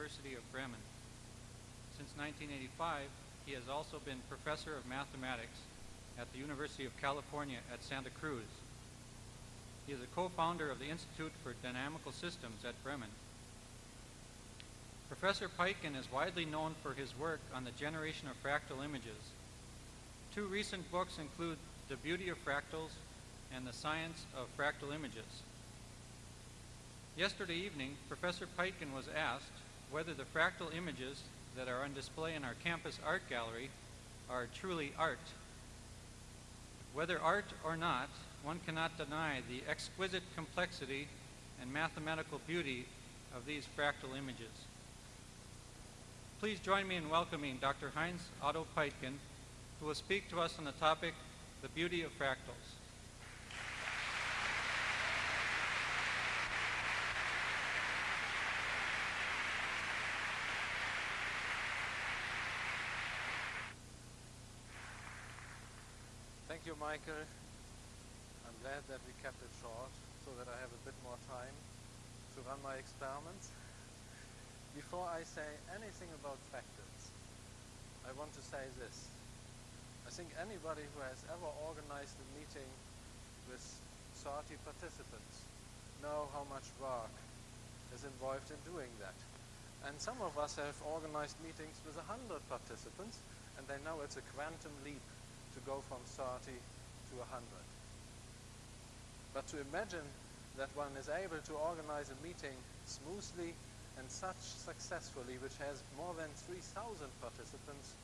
University of Bremen. Since 1985, he has also been professor of mathematics at the University of California at Santa Cruz. He is a co-founder of the Institute for Dynamical Systems at Bremen. Professor Peitgen is widely known for his work on the generation of fractal images. Two recent books include The Beauty of Fractals and The Science of Fractal Images. Yesterday evening, Professor Peitgen was asked whether the fractal images that are on display in our campus art gallery are truly art. Whether art or not, one cannot deny the exquisite complexity and mathematical beauty of these fractal images. Please join me in welcoming Dr. Heinz Otto Peitgen, who will speak to us on the topic, the beauty of fractals. Thank you, Michael. I'm glad that we kept it short so that I have a bit more time to run my experiments. Before I say anything about fractals, I want to say this. I think anybody who has ever organized a meeting with 30 participants know how much work is involved in doing that. And some of us have organized meetings with 100 participants and they know it's a quantum leap to go from 30 to 100. But to imagine that one is able to organize a meeting smoothly and such successfully, which has more than 3,000 participants,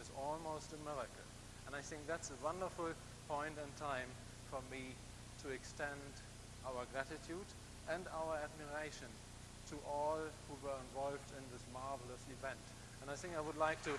is almost a miracle. And I think that's a wonderful point in time for me to extend our gratitude and our admiration to all who were involved in this marvelous event. And I think I would like to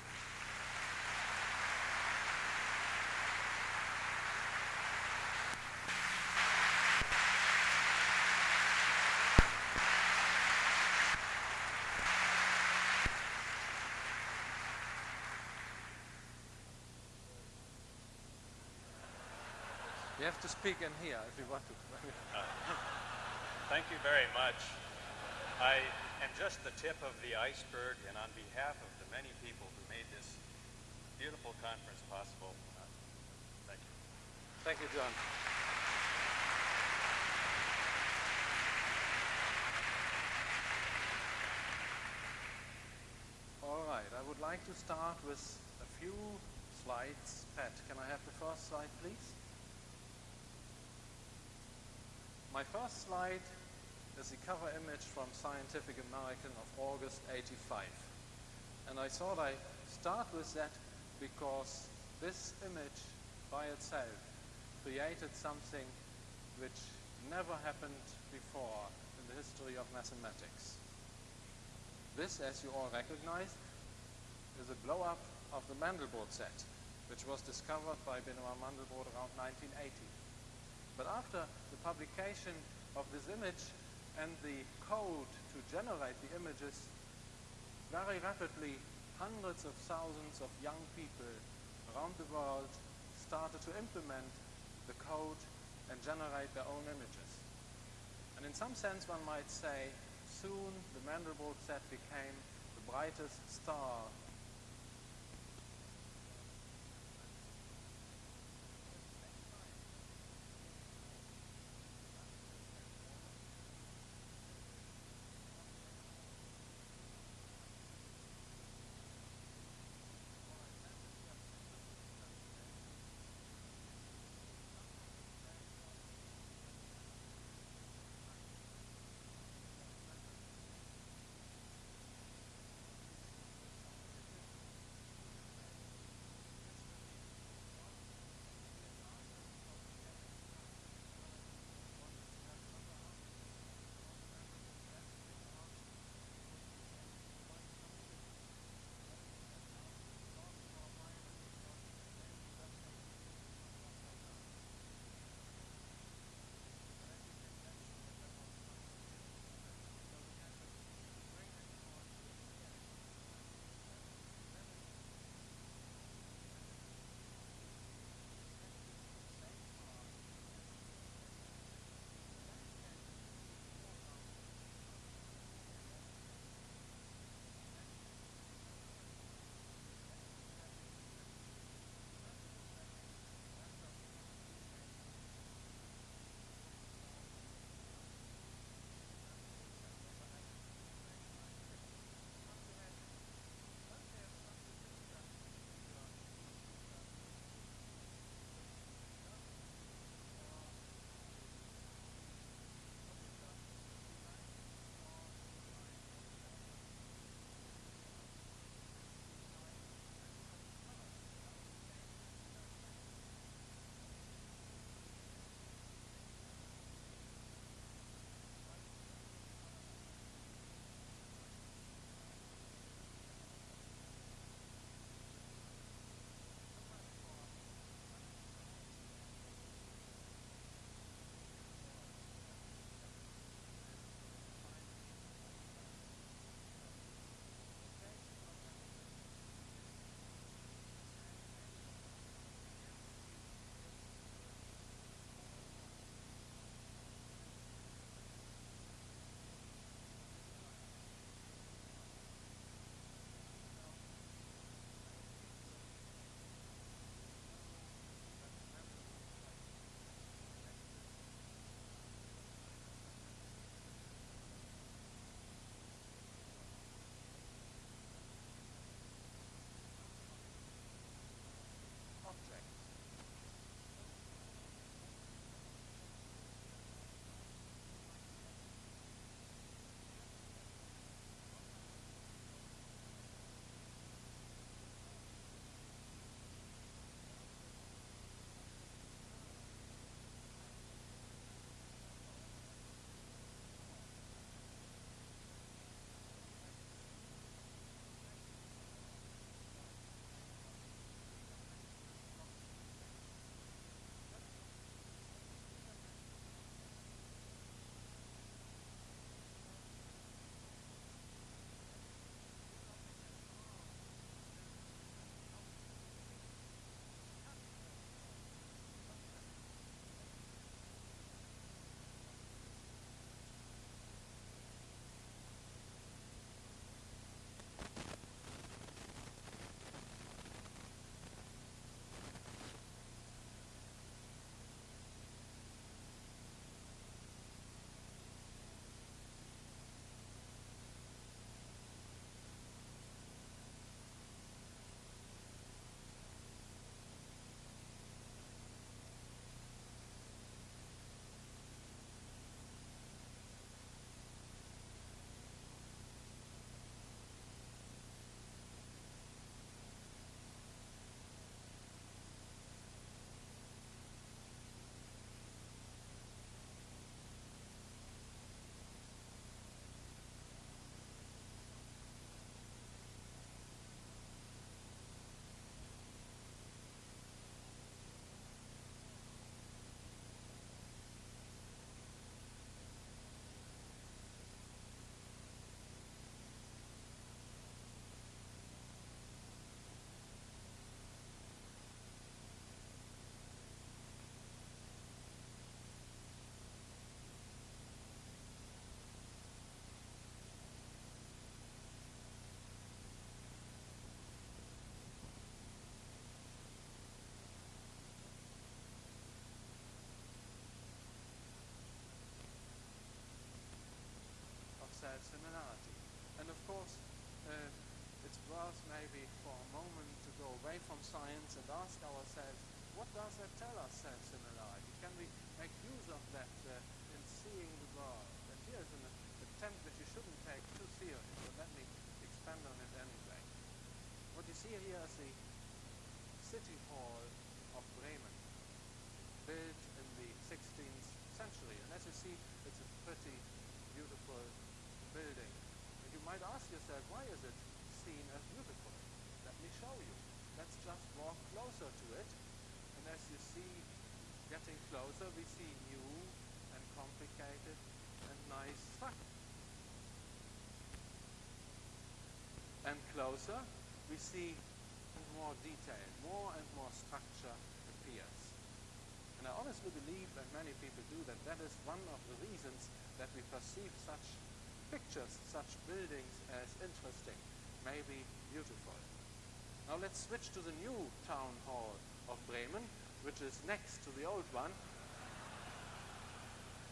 You have to speak in here if you want to. Thank you very much. I am just the tip of the iceberg, and on behalf of the many people who made this beautiful conference possible, uh, thank you. Thank you, John. All right, I would like to start with a few slides. Pat, can I have the first slide, please? My first slide is the cover image from Scientific American of August 85. And I thought I'd start with that because this image by itself created something which never happened before in the history of mathematics. This, as you all recognize, is a blow-up of the Mandelbrot set, which was discovered by Benoit Mandelbrot around 1980. But after the publication of this image and the code to generate the images, very rapidly hundreds of thousands of young people around the world started to implement the code and generate their own images. And in some sense one might say soon the Mandelbrot set became the brightest star away from science and ask ourselves, what does that tell us self-similarity? Can we make use of that uh, in seeing the world? And here's an attempt that you shouldn't take too seriously, but let me expand on it anyway. What you see here is the City Hall of Bremen, built in the 16th century. And as you see, it's a pretty beautiful building. And you might ask yourself, why is it seen as beautiful? Let me show you. Let's just walk closer to it. And as you see, getting closer, we see new and complicated and nice structure. And closer, we see more detail, more and more structure appears. And I honestly believe that many people do that. That is one of the reasons that we perceive such pictures, such buildings as interesting, maybe beautiful. Now let's switch to the new town hall of Bremen, which is next to the old one,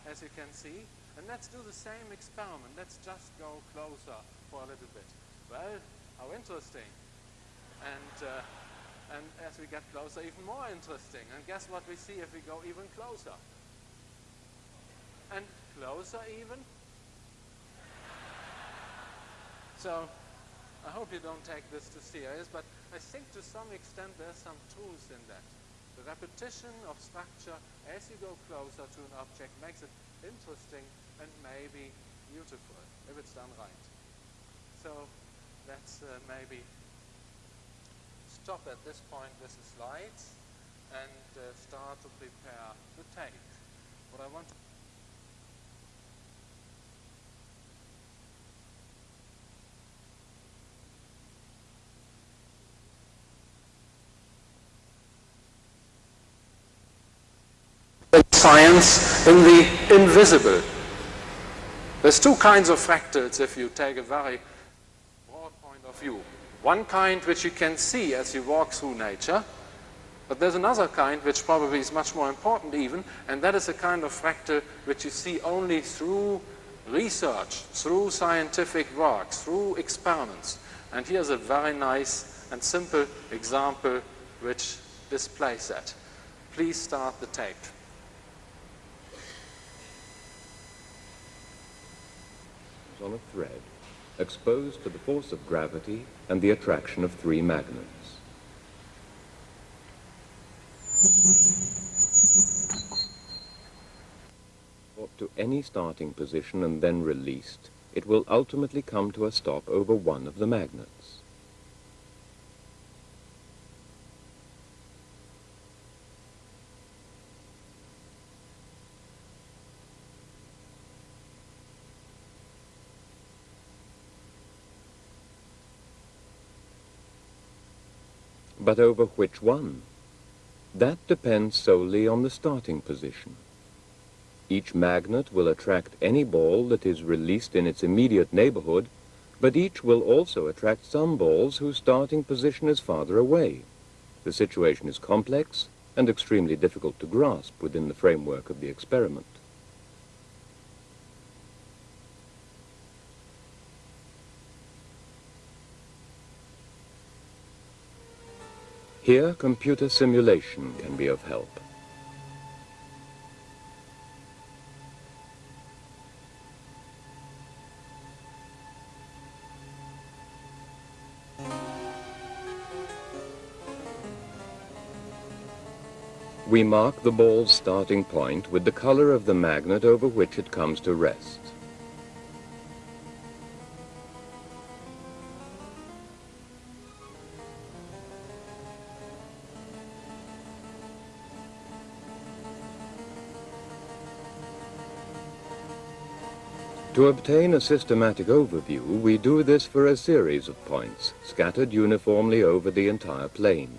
as you can see. And let's do the same experiment. Let's just go closer for a little bit. Well, how interesting. And, uh, and as we get closer, even more interesting. And guess what we see if we go even closer? And closer even. So I hope you don't take this too serious, but I think to some extent there's some truth in that. The repetition of structure as you go closer to an object makes it interesting and maybe beautiful if it's done right. So let's uh, maybe stop at this point with the slides and uh, start to prepare the tape. What I want science in the invisible. There's two kinds of fractals if you take a very broad point of view. One kind which you can see as you walk through nature, but there's another kind which probably is much more important even, and that is a kind of fractal which you see only through research, through scientific work, through experiments. And here's a very nice and simple example which displays that. Please start the tape. On a thread exposed to the force of gravity and the attraction of three magnets. Brought to any starting position and then released, it will ultimately come to a stop over one of the magnets. But over which one? That depends solely on the starting position. Each magnet will attract any ball that is released in its immediate neighborhood, but each will also attract some balls whose starting position is farther away. The situation is complex and extremely difficult to grasp within the framework of the experiment. Here, computer simulation can be of help. We mark the ball's starting point with the color of the magnet over which it comes to rest. To obtain a systematic overview, we do this for a series of points, scattered uniformly over the entire plane.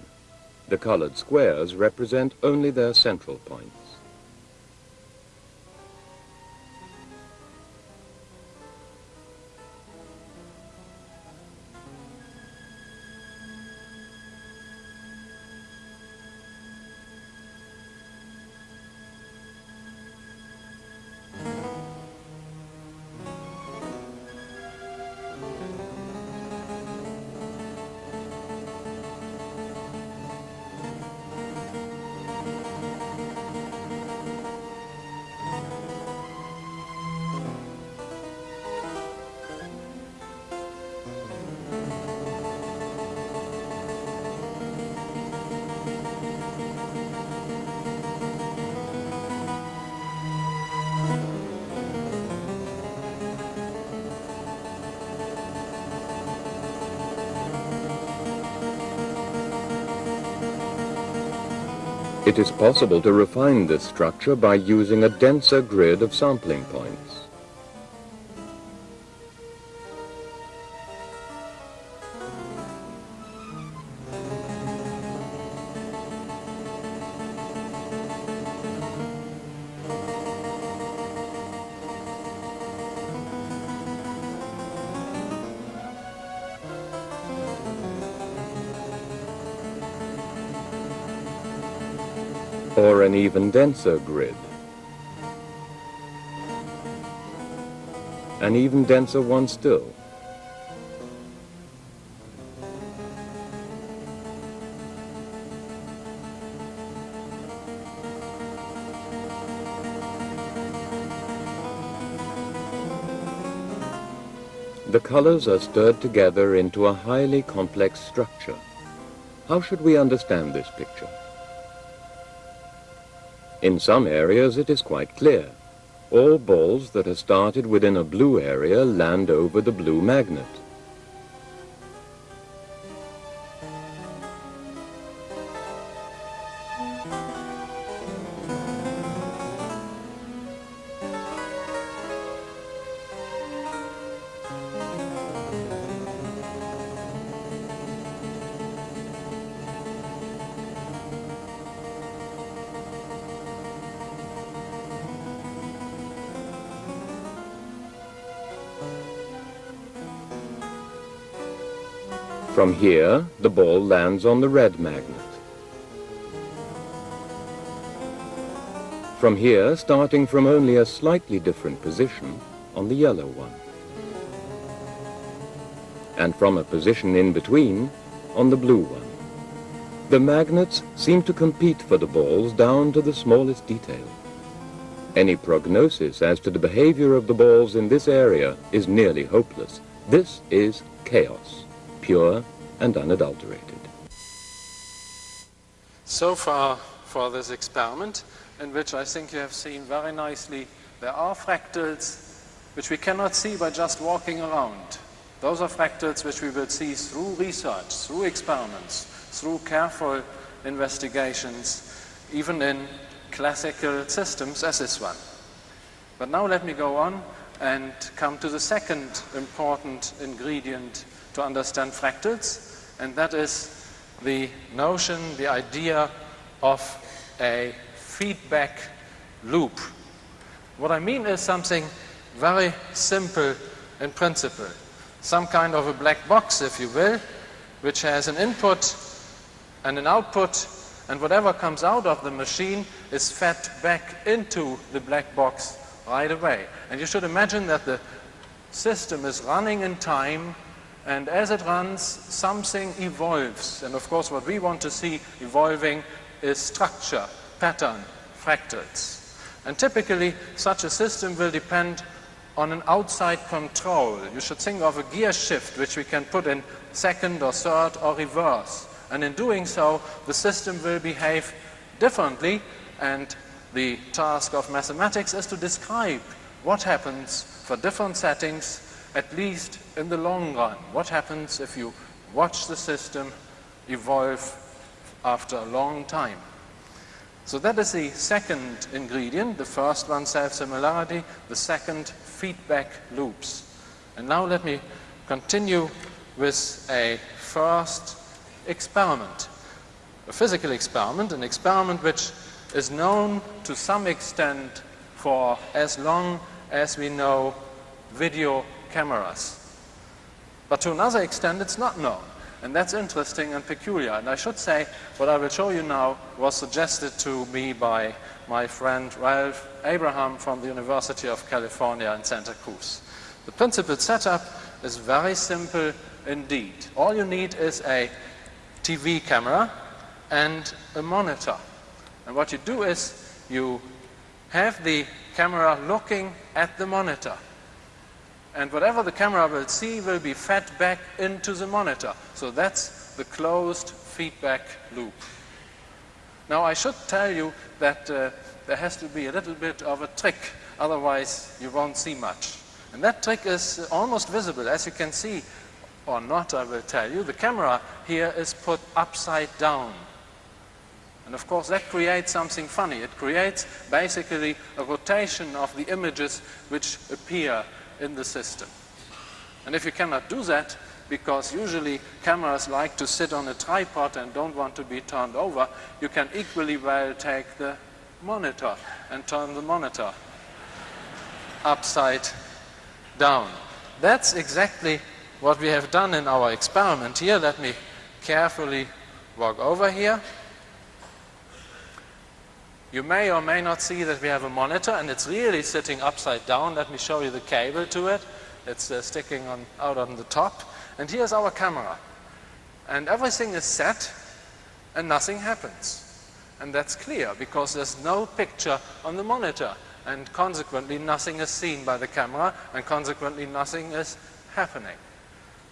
The colored squares represent only their central points. It is possible to refine this structure by using a denser grid of sampling points. Or an even denser grid. An even denser one still. The colors are stirred together into a highly complex structure. How should we understand this picture? In some areas it is quite clear. All balls that are started within a blue area land over the blue magnet. Here, the ball lands on the red magnet. From here, starting from only a slightly different position, on the yellow one. And from a position in between, on the blue one. The magnets seem to compete for the balls down to the smallest detail. Any prognosis as to the behavior of the balls in this area is nearly hopeless. This is chaos pure and unadulterated. So far for this experiment, in which I think you have seen very nicely, there are fractals which we cannot see by just walking around. Those are fractals which we will see through research, through experiments, through careful investigations, even in classical systems as this one. But now let me go on and come to the second important ingredient to understand fractals, and that is the notion, the idea of a feedback loop. What I mean is something very simple in principle. Some kind of a black box, if you will, which has an input and an output, and whatever comes out of the machine is fed back into the black box right away. And you should imagine that the system is running in time and as it runs, something evolves. And of course, what we want to see evolving is structure, pattern, fractals. And typically, such a system will depend on an outside control. You should think of a gear shift, which we can put in second or third or reverse. And in doing so, the system will behave differently. And the task of mathematics is to describe what happens for different settings at least in the long run, what happens if you watch the system evolve after a long time. So that is the second ingredient, the first one self-similarity, the second feedback loops. And now let me continue with a first experiment, a physical experiment, an experiment which is known to some extent for as long as we know video cameras. But to another extent, it's not known. And that's interesting and peculiar. And I should say, what I will show you now was suggested to me by my friend Ralph Abraham from the University of California in Santa Cruz. The principal setup is very simple indeed. All you need is a TV camera and a monitor. And what you do is you have the camera looking at the monitor and whatever the camera will see will be fed back into the monitor. So that's the closed feedback loop. Now I should tell you that uh, there has to be a little bit of a trick, otherwise you won't see much. And that trick is almost visible, as you can see, or not I will tell you. The camera here is put upside down. And of course that creates something funny. It creates basically a rotation of the images which appear in the system. And if you cannot do that, because usually cameras like to sit on a tripod and don't want to be turned over, you can equally well take the monitor and turn the monitor upside down. That's exactly what we have done in our experiment here. Let me carefully walk over here. You may or may not see that we have a monitor and it's really sitting upside down. Let me show you the cable to it. It's uh, sticking on, out on the top. And here's our camera. And everything is set and nothing happens. And that's clear because there's no picture on the monitor and consequently nothing is seen by the camera and consequently nothing is happening.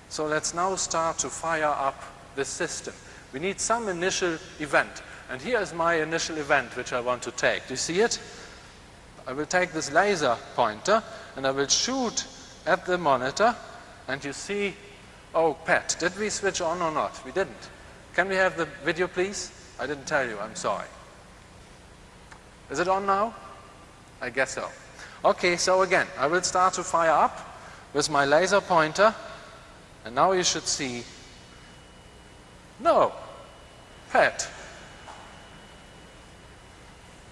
So let's now start to fire up the system. We need some initial event. And here is my initial event which I want to take. Do you see it? I will take this laser pointer and I will shoot at the monitor and you see, oh Pat, did we switch on or not? We didn't. Can we have the video please? I didn't tell you, I'm sorry. Is it on now? I guess so. Okay, so again, I will start to fire up with my laser pointer and now you should see, no, Pat.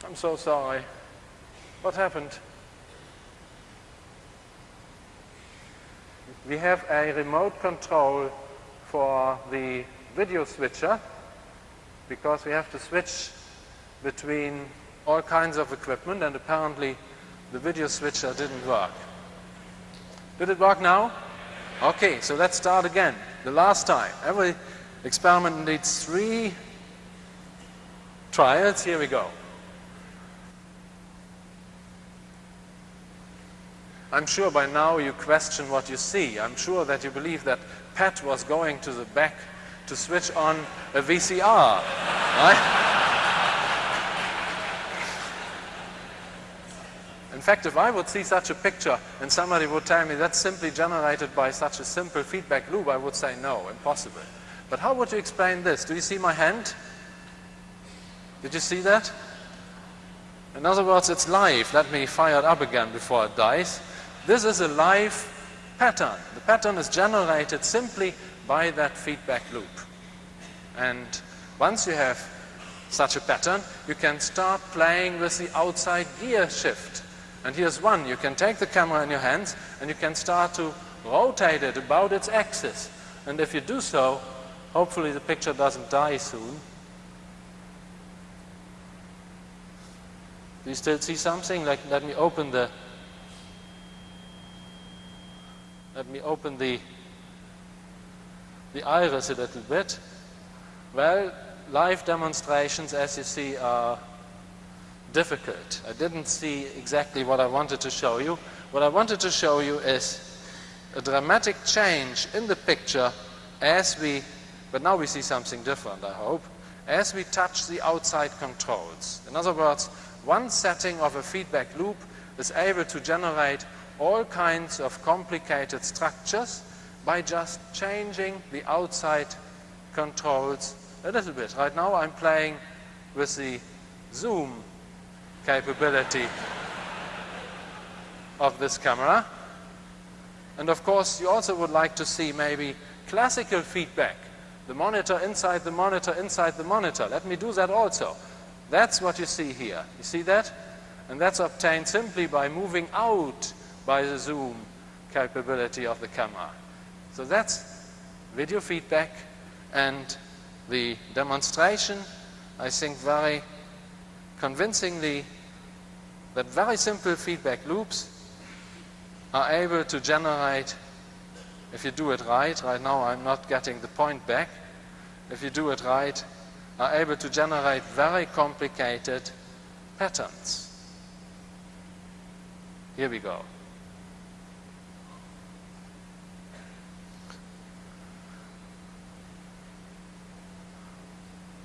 I'm so sorry. What happened? We have a remote control for the video switcher because we have to switch between all kinds of equipment and apparently the video switcher didn't work. Did it work now? Okay, so let's start again. The last time. Every experiment needs three trials. Here we go. I'm sure by now you question what you see. I'm sure that you believe that Pat was going to the back to switch on a VCR, right? In fact, if I would see such a picture and somebody would tell me that's simply generated by such a simple feedback loop, I would say no, impossible. But how would you explain this? Do you see my hand? Did you see that? In other words, it's live. Let me fire it up again before it dies. This is a live pattern. The pattern is generated simply by that feedback loop. And once you have such a pattern, you can start playing with the outside gear shift. And here's one. You can take the camera in your hands and you can start to rotate it about its axis. And if you do so, hopefully the picture doesn't die soon. Do you still see something? Like, let me open the Let me open the, the iris a little bit. Well, live demonstrations, as you see, are difficult. I didn't see exactly what I wanted to show you. What I wanted to show you is a dramatic change in the picture as we, but now we see something different, I hope, as we touch the outside controls. In other words, one setting of a feedback loop is able to generate all kinds of complicated structures by just changing the outside controls a little bit. Right now I'm playing with the zoom capability of this camera. And of course you also would like to see maybe classical feedback. The monitor inside the monitor inside the monitor. Let me do that also. That's what you see here. You see that? And that's obtained simply by moving out by the zoom capability of the camera. So that's video feedback and the demonstration, I think very convincingly that very simple feedback loops are able to generate, if you do it right, right now I'm not getting the point back, if you do it right, are able to generate very complicated patterns. Here we go.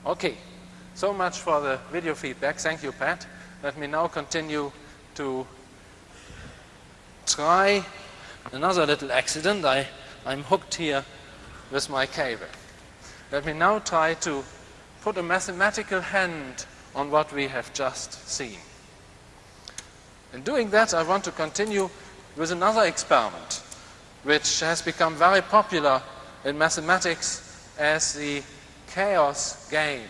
Okay, so much for the video feedback. Thank you, Pat. Let me now continue to try another little accident. I, I'm hooked here with my cable. Let me now try to put a mathematical hand on what we have just seen. In doing that, I want to continue with another experiment, which has become very popular in mathematics as the chaos game.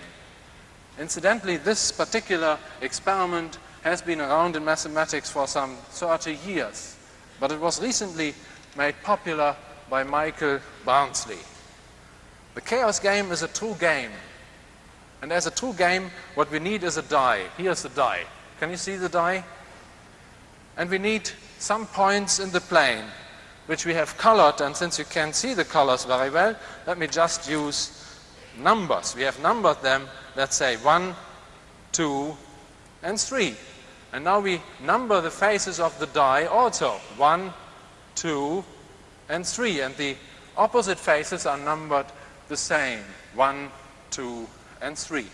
Incidentally, this particular experiment has been around in mathematics for some 30 years, but it was recently made popular by Michael Barnsley. The chaos game is a true game. And as a true game, what we need is a die. Here's the die. Can you see the die? And we need some points in the plane, which we have colored. And since you can see the colors very well, let me just use numbers. We have numbered them, let's say 1, 2, and 3. And now we number the faces of the die also. 1, 2, and 3. And the opposite faces are numbered the same. 1, 2, and 3.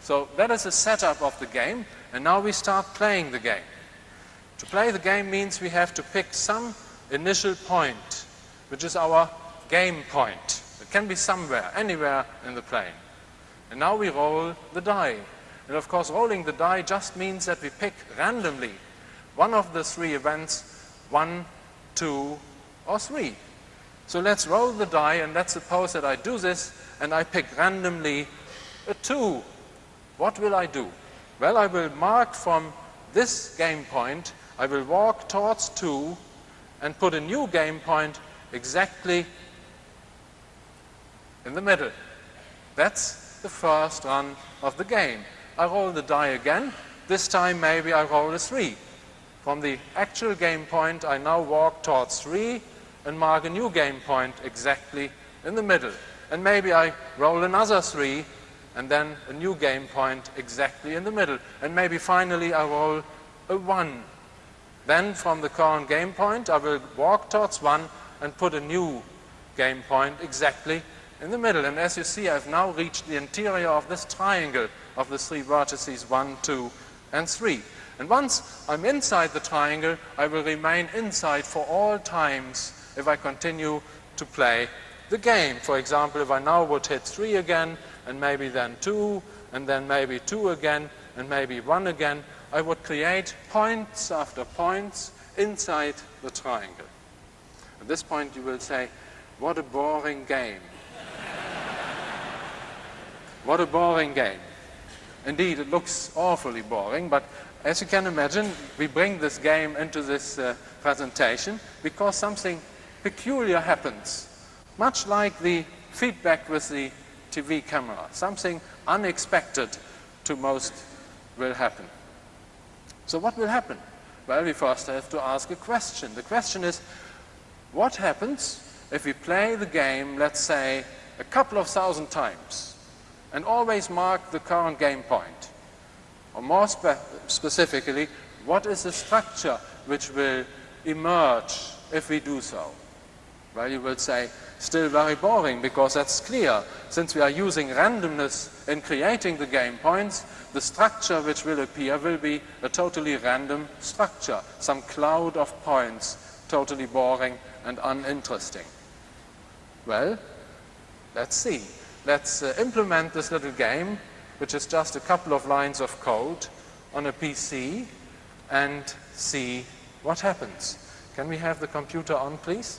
So that is the setup of the game. And now we start playing the game. To play the game means we have to pick some initial point, which is our game point. Can be somewhere, anywhere in the plane. And now we roll the die. And of course, rolling the die just means that we pick randomly one of the three events, one, two, or three. So let's roll the die and let's suppose that I do this and I pick randomly a two. What will I do? Well, I will mark from this game point, I will walk towards two and put a new game point exactly in the middle. That's the first run of the game. I roll the die again. This time maybe I roll a 3. From the actual game point, I now walk towards 3 and mark a new game point exactly in the middle. And maybe I roll another 3 and then a new game point exactly in the middle. And maybe finally I roll a 1. Then from the current game point, I will walk towards 1 and put a new game point exactly in the middle. And as you see, I've now reached the interior of this triangle of the three vertices 1, 2, and 3. And once I'm inside the triangle, I will remain inside for all times if I continue to play the game. For example, if I now would hit 3 again, and maybe then 2, and then maybe 2 again, and maybe 1 again, I would create points after points inside the triangle. At this point you will say, what a boring game. What a boring game. Indeed, it looks awfully boring, but as you can imagine, we bring this game into this uh, presentation because something peculiar happens. Much like the feedback with the TV camera. Something unexpected to most will happen. So what will happen? Well, we first have to ask a question. The question is, what happens if we play the game, let's say, a couple of thousand times? And always mark the current game point. Or more spe specifically, what is the structure which will emerge if we do so? Well, you will say, still very boring, because that's clear. Since we are using randomness in creating the game points, the structure which will appear will be a totally random structure, some cloud of points, totally boring and uninteresting. Well, let's see. Let's uh, implement this little game, which is just a couple of lines of code on a PC and see what happens. Can we have the computer on, please?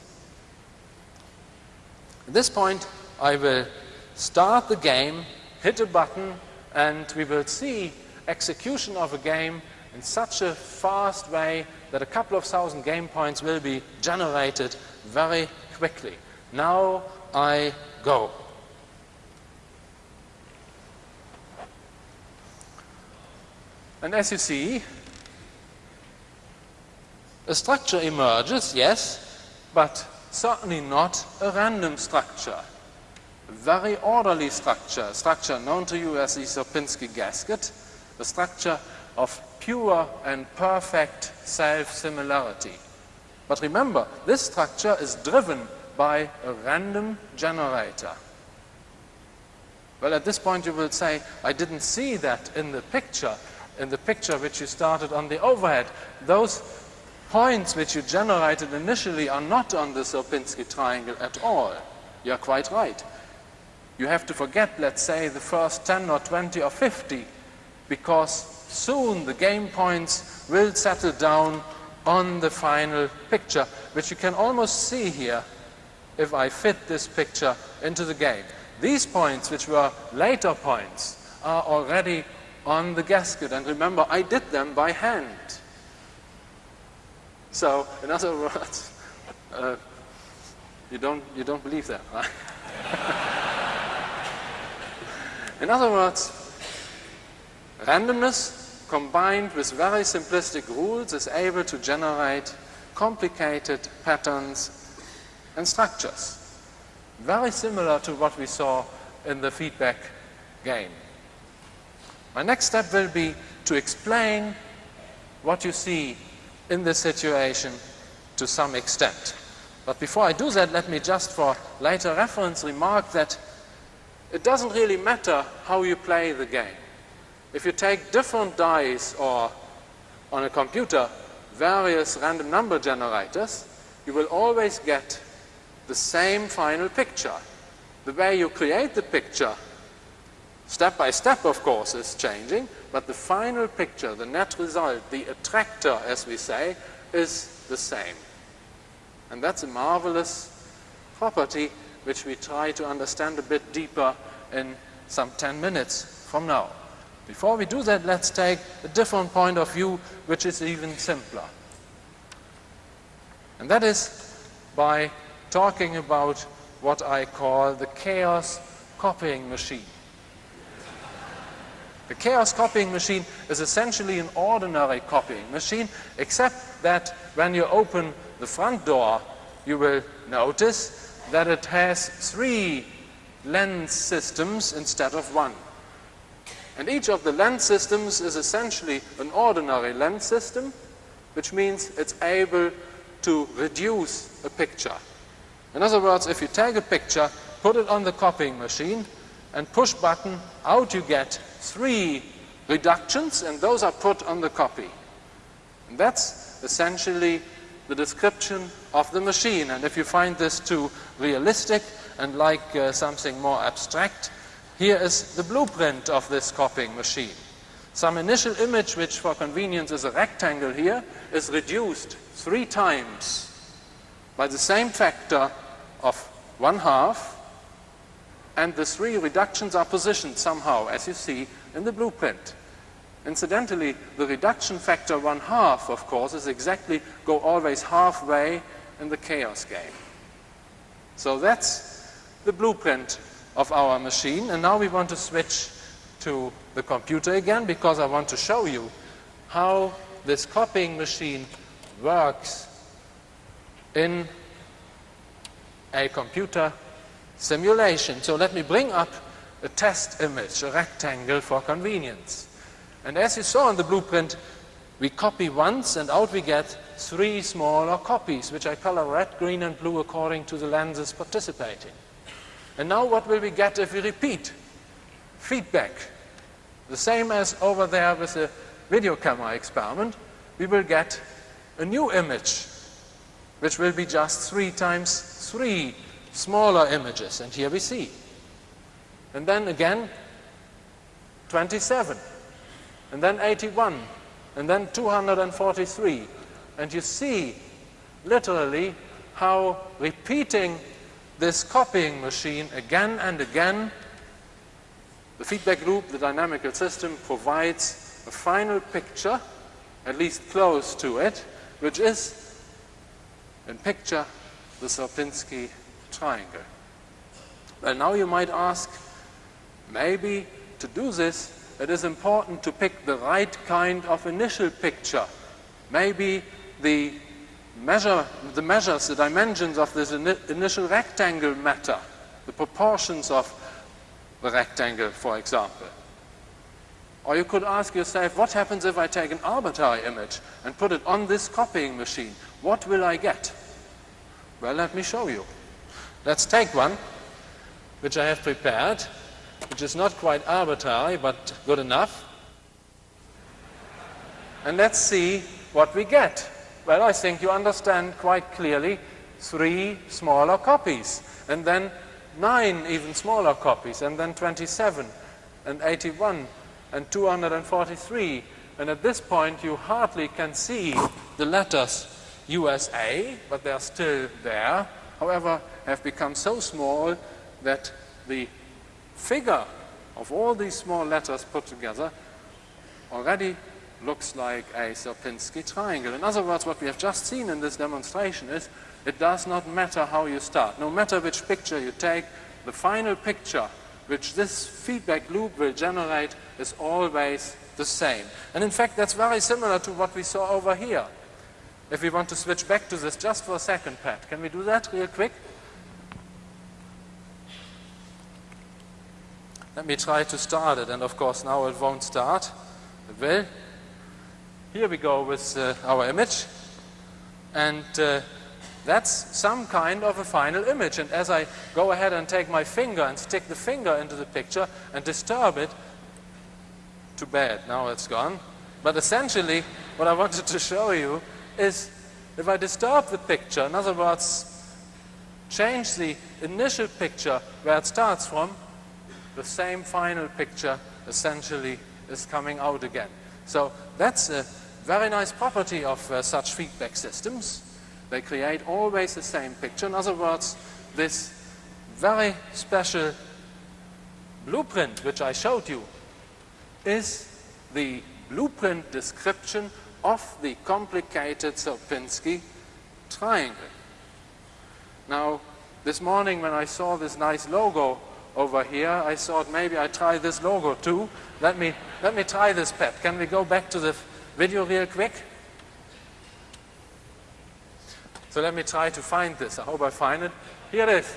At this point, I will start the game, hit a button, and we will see execution of a game in such a fast way that a couple of thousand game points will be generated very quickly. Now I go. And as you see, a structure emerges, yes, but certainly not a random structure. A very orderly structure, a structure known to you as the Sierpinski gasket, a structure of pure and perfect self-similarity. But remember, this structure is driven by a random generator. Well, at this point you will say, I didn't see that in the picture in the picture which you started on the overhead, those points which you generated initially are not on the Sierpinski triangle at all. You're quite right. you have to forget, let's say, the first 10 or 20 or 50, because soon the game points will settle down on the final picture, which you can almost see here if I fit this picture into the game. These points, which were later points, are already on the gasket. And remember, I did them by hand. So, in other words, uh, you, don't, you don't believe that, right? in other words, randomness combined with very simplistic rules is able to generate complicated patterns and structures. Very similar to what we saw in the feedback game. My next step will be to explain what you see in this situation to some extent. But before I do that, let me just for later reference remark that it doesn't really matter how you play the game. If you take different dice or on a computer various random number generators, you will always get the same final picture. The way you create the picture, step by step of course, is changing, but the final picture, the net result, the attractor as we say, is the same. And that's a marvelous property which we try to understand a bit deeper in some 10 minutes from now. Before we do that, let's take a different point of view, which is even simpler. And that is by talking about what I call the chaos copying machine. The chaos copying machine is essentially an ordinary copying machine, except that when you open the front door, you will notice that it has three lens systems instead of one. And each of the lens systems is essentially an ordinary lens system, which means it's able to reduce a picture. In other words, if you take a picture, put it on the copying machine, and push button, out you get three reductions, and those are put on the copy. And that's essentially the description of the machine. And if you find this too realistic and like uh, something more abstract, here is the blueprint of this copying machine. Some initial image, which for convenience is a rectangle here, is reduced three times by the same factor of one half, and the three reductions are positioned somehow, as you see in the blueprint. Incidentally, the reduction factor one half, of course, is exactly go always halfway in the chaos game. So that's the blueprint of our machine. And now we want to switch to the computer again because I want to show you how this copying machine works in a computer simulation. So let me bring up a test image, a rectangle for convenience. And as you saw in the blueprint, we copy once and out we get three smaller copies, which I color red, green and blue according to the lenses participating. And now what will we get if we repeat? Feedback. The same as over there with the video camera experiment, we will get a new image, which will be just three times three smaller images. And here we see. And then again, 27. And then 81. And then 243. And you see, literally, how repeating this copying machine again and again, the feedback loop, the dynamical system, provides a final picture, at least close to it, which is, in picture, the Sierpinski triangle. Well, now you might ask, maybe to do this, it is important to pick the right kind of initial picture. Maybe the measure, the measures, the dimensions of this ini initial rectangle matter, the proportions of the rectangle, for example. Or you could ask yourself, what happens if I take an arbitrary image and put it on this copying machine? What will I get? Well, let me show you. Let's take one, which I have prepared, which is not quite arbitrary, but good enough. And let's see what we get. Well, I think you understand quite clearly three smaller copies. And then nine even smaller copies, and then 27, and 81, and 243. And at this point, you hardly can see the letters USA, but they are still there. However, have become so small that the figure of all these small letters put together already looks like a Sierpinski triangle. In other words, what we have just seen in this demonstration is it does not matter how you start. No matter which picture you take, the final picture which this feedback loop will generate is always the same. And in fact, that's very similar to what we saw over here. If we want to switch back to this just for a second, Pat, can we do that real quick? Let me try to start it, and of course now it won't start. It will. Here we go with uh, our image, and uh, that's some kind of a final image. And as I go ahead and take my finger and stick the finger into the picture and disturb it, too bad, now it's gone. But essentially, what I wanted to show you is if I disturb the picture, in other words, change the initial picture where it starts from, the same final picture essentially is coming out again. So that's a very nice property of uh, such feedback systems. They create always the same picture. In other words, this very special blueprint which I showed you is the blueprint description of the complicated Sierpinski triangle. Now, this morning when I saw this nice logo over here, I thought maybe I try this logo too. Let me, let me try this, Pat. Can we go back to the video real quick? So let me try to find this. I hope I find it. Here it is.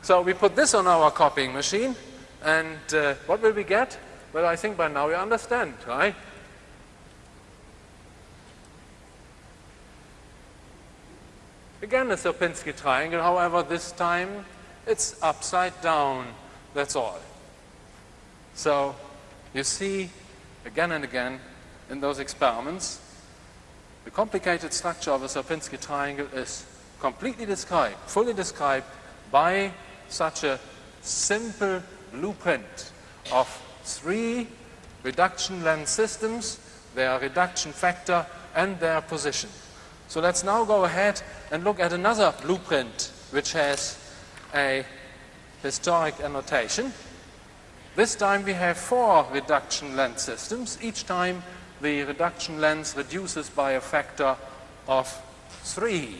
So we put this on our copying machine, and uh, what will we get? Well, I think by now you understand, right? Again, a Sierpinski triangle, however, this time it's upside down, that's all. So you see again and again in those experiments the complicated structure of a Sierpinski triangle is completely described, fully described by such a simple blueprint of three reduction lens systems, their reduction factor and their position. So let's now go ahead and look at another blueprint which has a historic annotation. This time we have four reduction lens systems. Each time the reduction lens reduces by a factor of 3.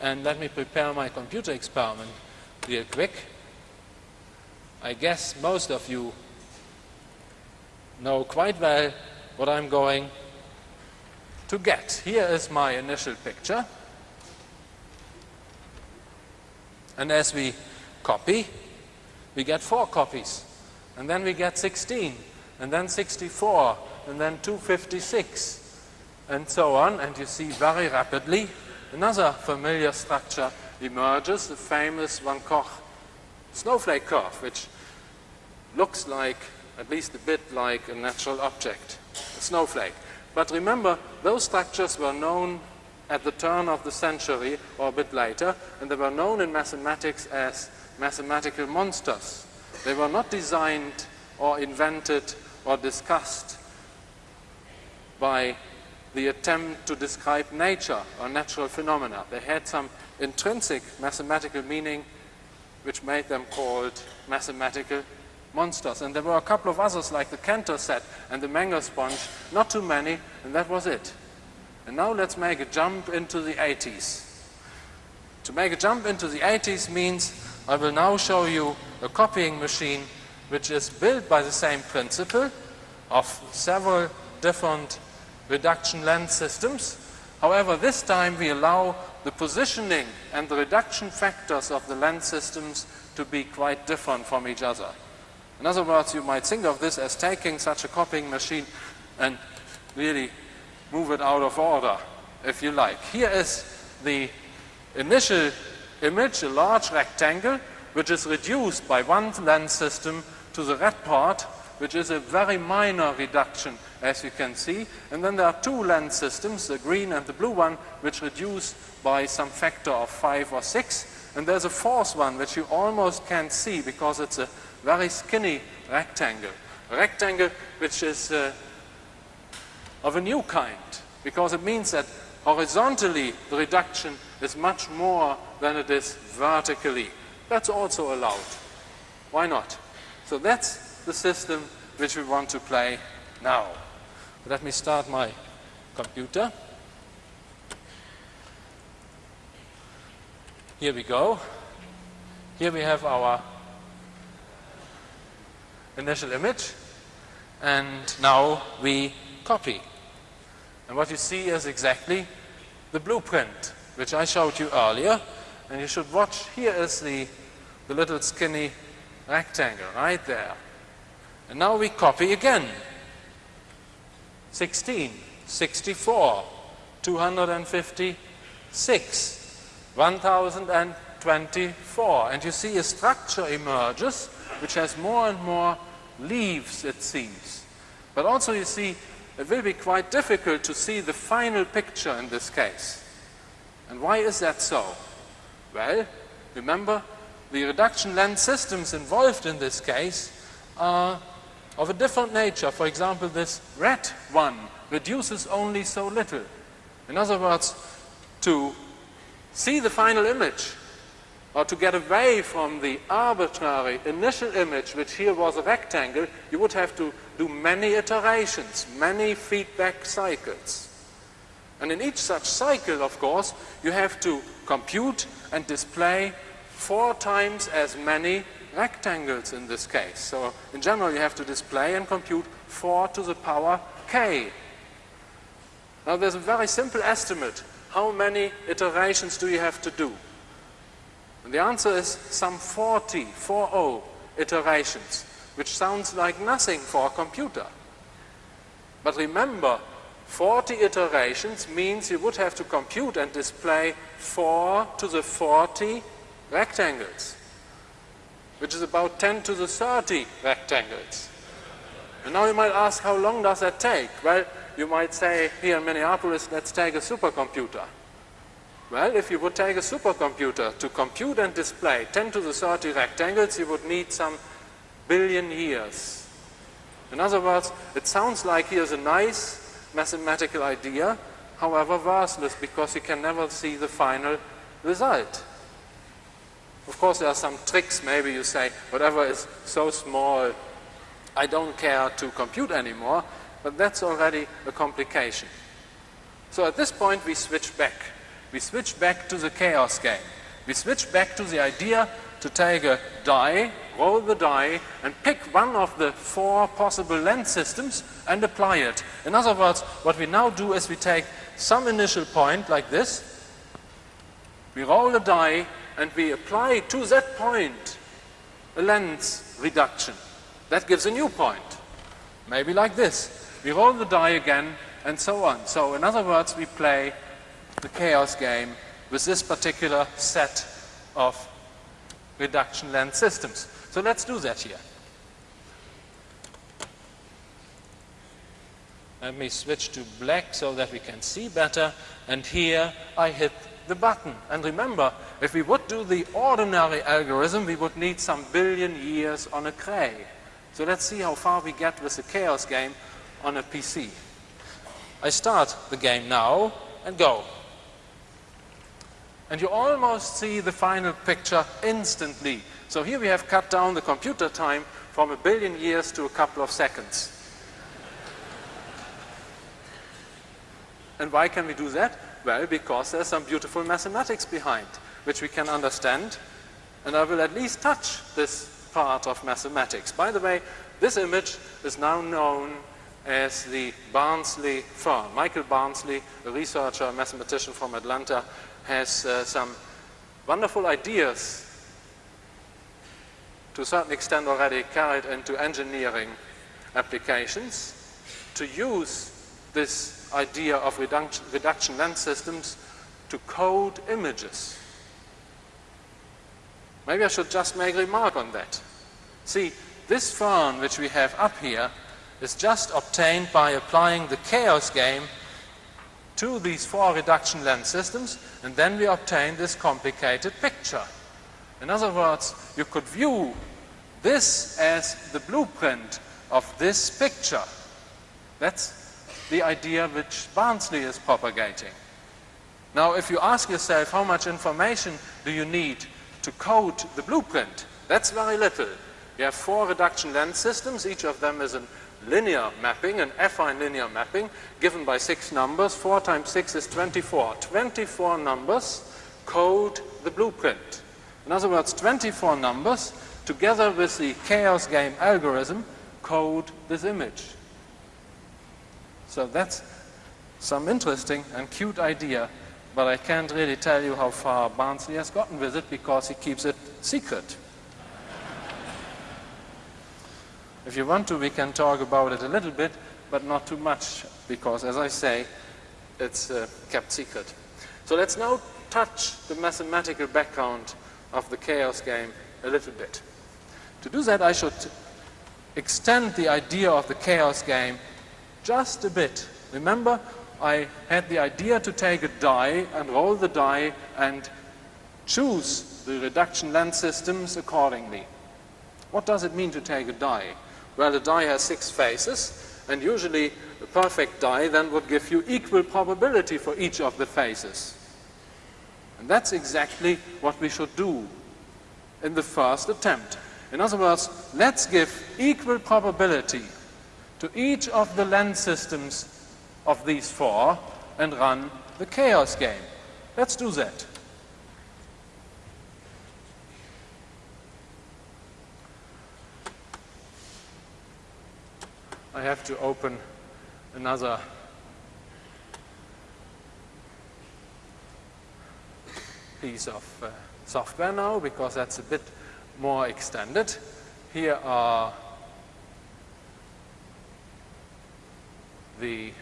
And let me prepare my computer experiment real quick. I guess most of you know quite well what I'm going to get. Here is my initial picture. And as we copy, we get 4 copies. And then we get 16, and then 64, and then 256, and so on. And you see very rapidly another familiar structure emerges, the famous von Koch snowflake curve, which looks like, at least a bit like a natural object, a snowflake. But remember, those structures were known at the turn of the century or a bit later, and they were known in mathematics as mathematical monsters. They were not designed or invented or discussed by the attempt to describe nature or natural phenomena. They had some intrinsic mathematical meaning which made them called mathematical monsters. And there were a couple of others like the Cantor set and the Menger sponge, not too many, and that was it. And now let's make a jump into the 80s. To make a jump into the 80s means I will now show you a copying machine which is built by the same principle of several different reduction lens systems. However, this time we allow the positioning and the reduction factors of the lens systems to be quite different from each other. In other words, you might think of this as taking such a copying machine and really move it out of order, if you like. Here is the initial image, a large rectangle, which is reduced by one lens system to the red part, which is a very minor reduction as you can see. And then there are two lens systems, the green and the blue one, which reduce by some factor of 5 or 6. And there's a fourth one which you almost can't see because it's a very skinny rectangle. A rectangle which is uh, of a new kind because it means that horizontally the reduction is much more than it is vertically. That's also allowed. Why not? So that's the system which we want to play now. Let me start my computer. Here we go. Here we have our initial image and now we copy. And what you see is exactly the blueprint which I showed you earlier and you should watch here is the, the little skinny rectangle right there. And now we copy again. 16, 64, 256, 1024. And you see a structure emerges which has more and more leaves, it seems. But also you see it will be quite difficult to see the final picture in this case. And why is that so? Well, remember, the reduction lens systems involved in this case are of a different nature. For example, this red one reduces only so little. In other words, to see the final image or to get away from the arbitrary initial image, which here was a rectangle, you would have to do many iterations, many feedback cycles. And in each such cycle, of course, you have to compute and display four times as many rectangles in this case. So in general, you have to display and compute 4 to the power k. Now there's a very simple estimate. How many iterations do you have to do? And the answer is some 40, 40 iterations, which sounds like nothing for a computer. But remember, 40 iterations means you would have to compute and display 4 to the 40 rectangles, which is about 10 to the 30 rectangles. And now you might ask, how long does that take? Well, you might say, here in Minneapolis, let's take a supercomputer. Well, if you would take a supercomputer to compute and display 10 to the 30 rectangles, you would need some billion years. In other words, it sounds like here's a nice mathematical idea, however worthless because you can never see the final result. Of course, there are some tricks. Maybe you say, whatever is so small, I don't care to compute anymore, but that's already a complication. So at this point, we switch back. We switch back to the chaos game. We switch back to the idea to take a die, roll the die, and pick one of the four possible lens systems and apply it. In other words, what we now do is we take some initial point like this, we roll the die, and we apply to that point a lens reduction. That gives a new point. Maybe like this. We roll the die again and so on. So in other words, we play the chaos game with this particular set of reduction lens systems. So let's do that here. Let me switch to black so that we can see better. And here I hit the button. And remember, if we would do the ordinary algorithm, we would need some billion years on a Cray. So let's see how far we get with the chaos game on a PC. I start the game now and go. And you almost see the final picture instantly. So here we have cut down the computer time from a billion years to a couple of seconds. And why can we do that? Well, because there's some beautiful mathematics behind, which we can understand. And I will at least touch this part of mathematics. By the way, this image is now known as the Barnsley fern. Michael Barnsley, a researcher, mathematician from Atlanta, has uh, some wonderful ideas to a certain extent already carried into engineering applications to use this idea of reduction, reduction lens systems to code images. Maybe I should just make a remark on that. See, this fern which we have up here is just obtained by applying the chaos game to these four reduction lens systems and then we obtain this complicated picture. In other words, you could view this as the blueprint of this picture. That's the idea which Barnsley is propagating. Now, if you ask yourself how much information do you need to code the blueprint, that's very little. You have four reduction lens systems, each of them is a linear mapping, an affine linear mapping, given by six numbers. Four times six is 24. 24 numbers code the blueprint. In other words, 24 numbers, together with the chaos game algorithm, code this image. So that's some interesting and cute idea, but I can't really tell you how far Barnsley has gotten with it because he keeps it secret. If you want to, we can talk about it a little bit, but not too much, because as I say, it's uh, kept secret. So let's now touch the mathematical background of the chaos game a little bit. To do that, I should extend the idea of the chaos game just a bit. Remember, I had the idea to take a die and roll the die and choose the reduction lens systems accordingly. What does it mean to take a die? Well, a die has six faces, and usually a perfect die then would give you equal probability for each of the faces. And that's exactly what we should do in the first attempt. In other words, let's give equal probability to each of the lens systems of these four and run the chaos game. Let's do that. I have to open another piece of uh, software now because that's a bit more extended. Here are the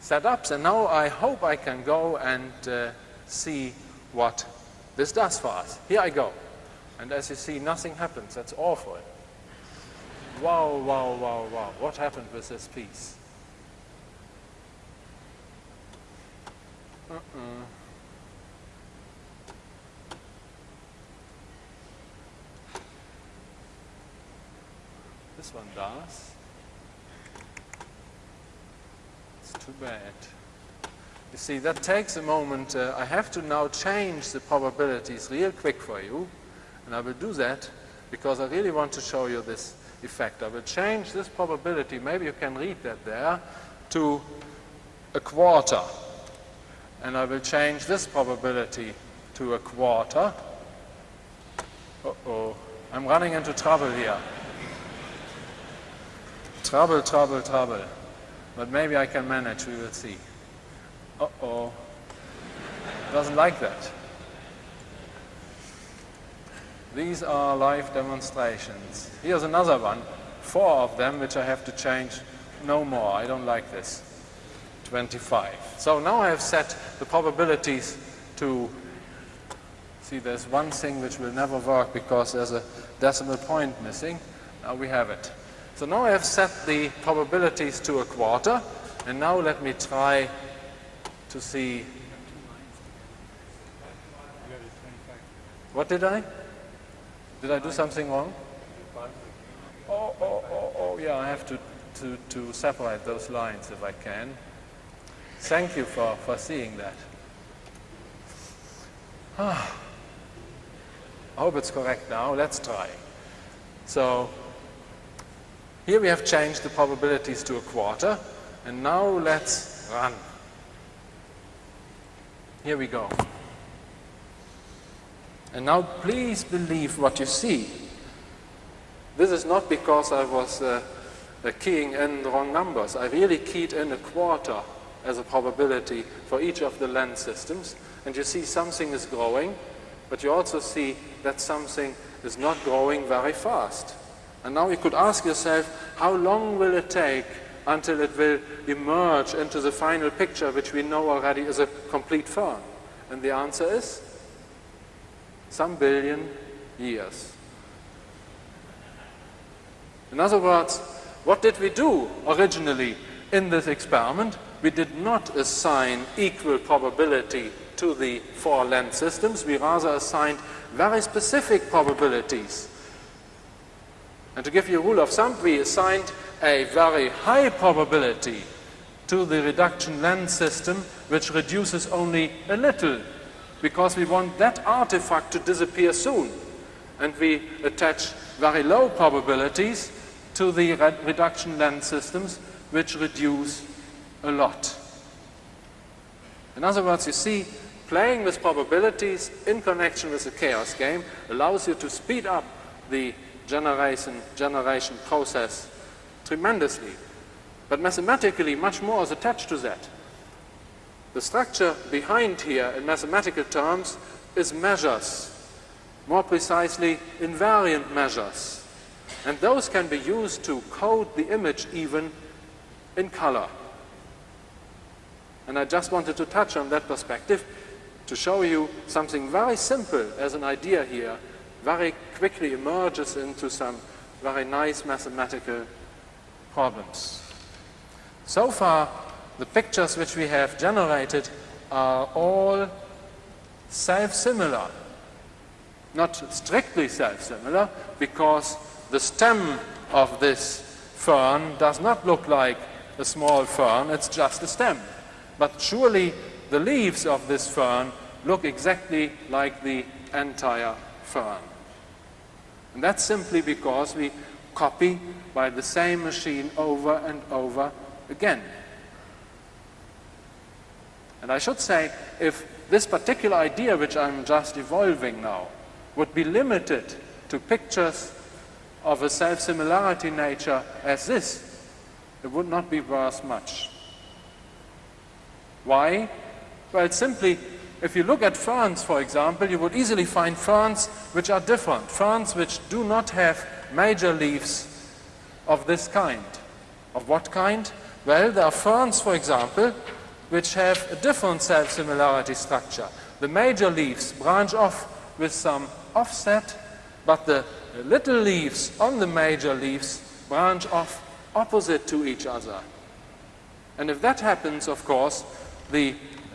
setups and now I hope I can go and uh, see what this does for us. Here I go. And as you see, nothing happens. That's awful. Wow, wow, wow, wow. What happened with this piece? Uh-uh. This one does. It's too bad. You see, that takes a moment. Uh, I have to now change the probabilities real quick for you. And I will do that because I really want to show you this effect. I will change this probability, maybe you can read that there, to a quarter. And I will change this probability to a quarter. Uh-oh, I'm running into trouble here. Trouble, trouble, trouble. But maybe I can manage, we will see. Uh-oh. Doesn't like that. These are live demonstrations. Here's another one. Four of them, which I have to change no more. I don't like this. 25. So now I have set the probabilities to see there's one thing which will never work because there's a decimal point missing. Now we have it. So now I have set the probabilities to a quarter and now let me try to see what did I? Did I do something wrong? Oh, oh, oh, oh, yeah, I have to, to, to separate those lines if I can. Thank you for, for seeing that. Ah. I hope it's correct now. Let's try. So here we have changed the probabilities to a quarter. And now let's run. Here we go. And now please believe what you see. This is not because I was uh, uh, keying in the wrong numbers. I really keyed in a quarter as a probability for each of the lens systems. And you see something is growing, but you also see that something is not growing very fast. And now you could ask yourself, how long will it take until it will emerge into the final picture, which we know already is a complete fern? And the answer is some billion years. In other words, what did we do originally in this experiment? We did not assign equal probability to the four lens systems. We rather assigned very specific probabilities. And to give you a rule of thumb, we assigned a very high probability to the reduction lens system, which reduces only a little, because we want that artifact to disappear soon. And we attach very low probabilities to the reduction lens systems, which reduce a lot. In other words, you see, playing with probabilities in connection with the chaos game allows you to speed up the generation, generation process tremendously. But mathematically, much more is attached to that. The structure behind here in mathematical terms is measures, more precisely invariant measures. And those can be used to code the image even in color. And I just wanted to touch on that perspective to show you something very simple as an idea here very quickly emerges into some very nice mathematical problems. So far, the pictures which we have generated are all self-similar. Not strictly self-similar, because the stem of this fern does not look like a small fern, it's just a stem. But surely the leaves of this fern look exactly like the entire fern. And that's simply because we copy by the same machine over and over again. And I should say, if this particular idea which I'm just evolving now would be limited to pictures of a self-similarity nature as this, it would not be worth much. Why? Well, simply, if you look at ferns, for example, you would easily find ferns which are different, ferns which do not have major leaves of this kind. Of what kind? Well, there are ferns, for example, which have a different self-similarity structure. The major leaves branch off with some offset, but the little leaves on the major leaves branch off opposite to each other. And if that happens, of course, the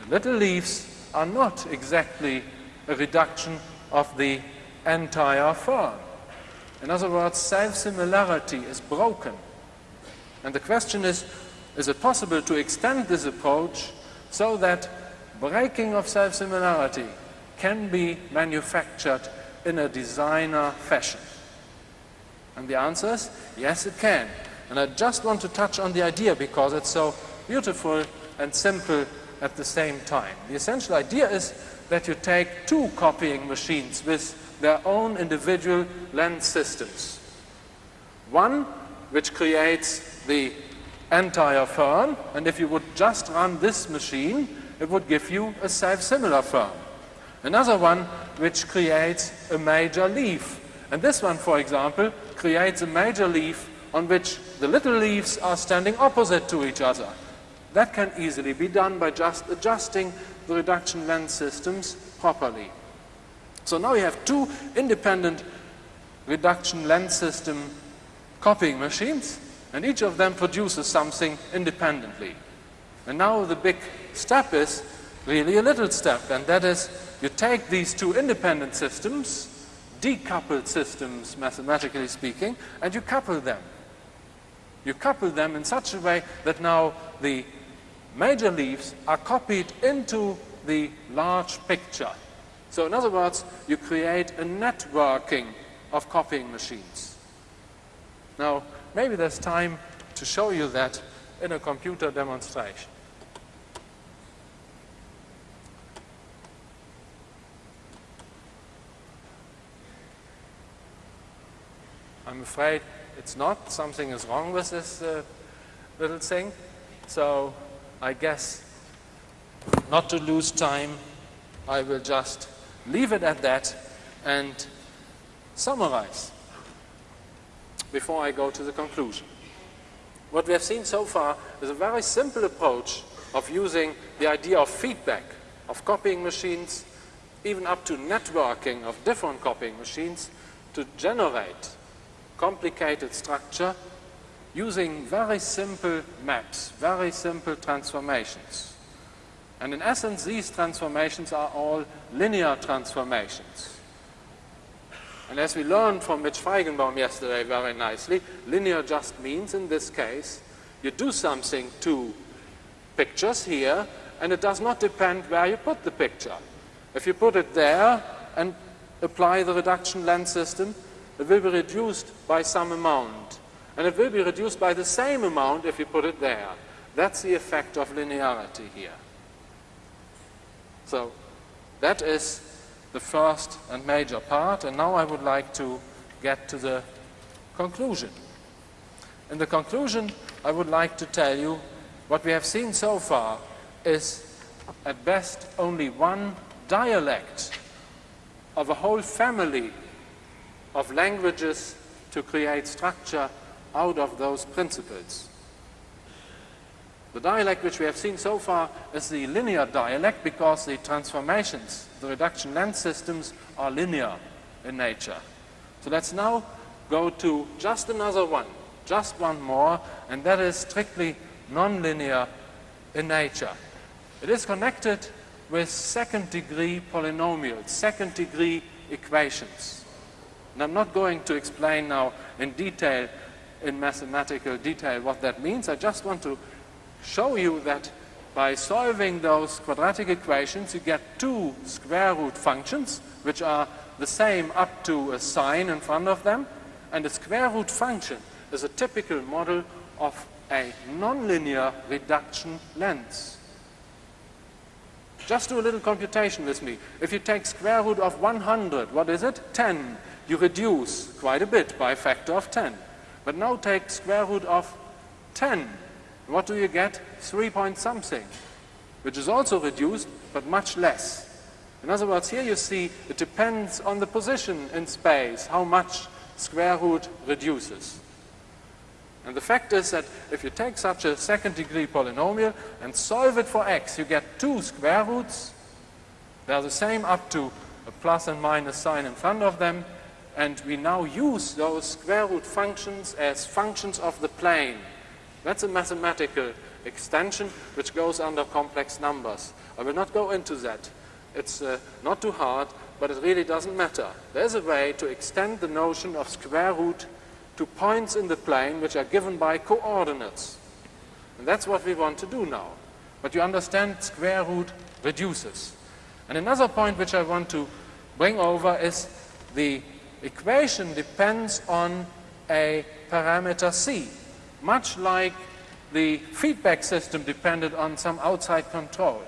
little leaves are not exactly a reduction of the entire fern. In other words, self-similarity is broken. And the question is, is it possible to extend this approach so that breaking of self-similarity can be manufactured in a designer fashion? And the answer is, yes, it can. And I just want to touch on the idea because it's so beautiful and simple at the same time. The essential idea is that you take two copying machines with their own individual lens systems. One which creates the entire fern, and if you would just run this machine, it would give you a self-similar fern. Another one which creates a major leaf. And this one, for example, creates a major leaf on which the little leaves are standing opposite to each other. That can easily be done by just adjusting the reduction lens systems properly. So now we have two independent reduction lens system copying machines, and each of them produces something independently. And now the big step is really a little step, and that is you take these two independent systems, decoupled systems mathematically speaking, and you couple them. You couple them in such a way that now the major leaves are copied into the large picture. So in other words, you create a networking of copying machines. Now, maybe there's time to show you that in a computer demonstration. I'm afraid it's not. Something is wrong with this uh, little thing. So I guess not to lose time, I will just leave it at that and summarize before I go to the conclusion. What we have seen so far is a very simple approach of using the idea of feedback, of copying machines, even up to networking of different copying machines to generate complicated structure using very simple maps, very simple transformations. And in essence, these transformations are all linear transformations. And as we learned from Mitch Feigenbaum yesterday very nicely, linear just means, in this case, you do something to pictures here, and it does not depend where you put the picture. If you put it there and apply the reduction lens system, it will be reduced by some amount. And it will be reduced by the same amount if you put it there. That's the effect of linearity here. So that is the first and major part, and now I would like to get to the conclusion. In the conclusion, I would like to tell you what we have seen so far is at best only one dialect of a whole family of languages to create structure out of those principles. The dialect which we have seen so far is the linear dialect because the transformations, the reduction lens systems are linear in nature. So let's now go to just another one, just one more, and that is strictly nonlinear in nature. It is connected with second degree polynomials, second degree equations. And I'm not going to explain now in detail, in mathematical detail, what that means. I just want to show you that by solving those quadratic equations, you get two square root functions, which are the same up to a sign in front of them. And a square root function is a typical model of a nonlinear reduction lens. Just do a little computation with me. If you take square root of 100, what is it? 10. You reduce quite a bit by a factor of 10. But now take square root of 10 what do you get? 3 point something, which is also reduced, but much less. In other words, here you see it depends on the position in space, how much square root reduces. And the fact is that if you take such a second degree polynomial and solve it for x, you get two square roots. They're the same up to a plus and minus sign in front of them. And we now use those square root functions as functions of the plane. That's a mathematical extension which goes under complex numbers. I will not go into that. It's uh, not too hard, but it really doesn't matter. There's a way to extend the notion of square root to points in the plane which are given by coordinates. And that's what we want to do now. But you understand square root reduces. And another point which I want to bring over is the equation depends on a parameter c much like the feedback system depended on some outside control.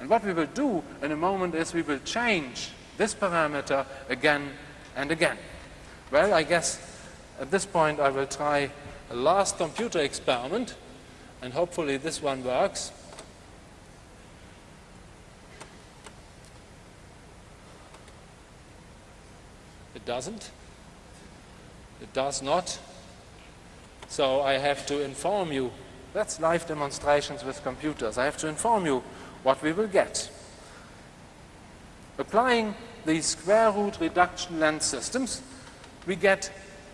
And what we will do in a moment is we will change this parameter again and again. Well, I guess at this point I will try a last computer experiment and hopefully this one works. Doesn't. It does not. So I have to inform you, that's live demonstrations with computers, I have to inform you what we will get. Applying these square root reduction lens systems, we get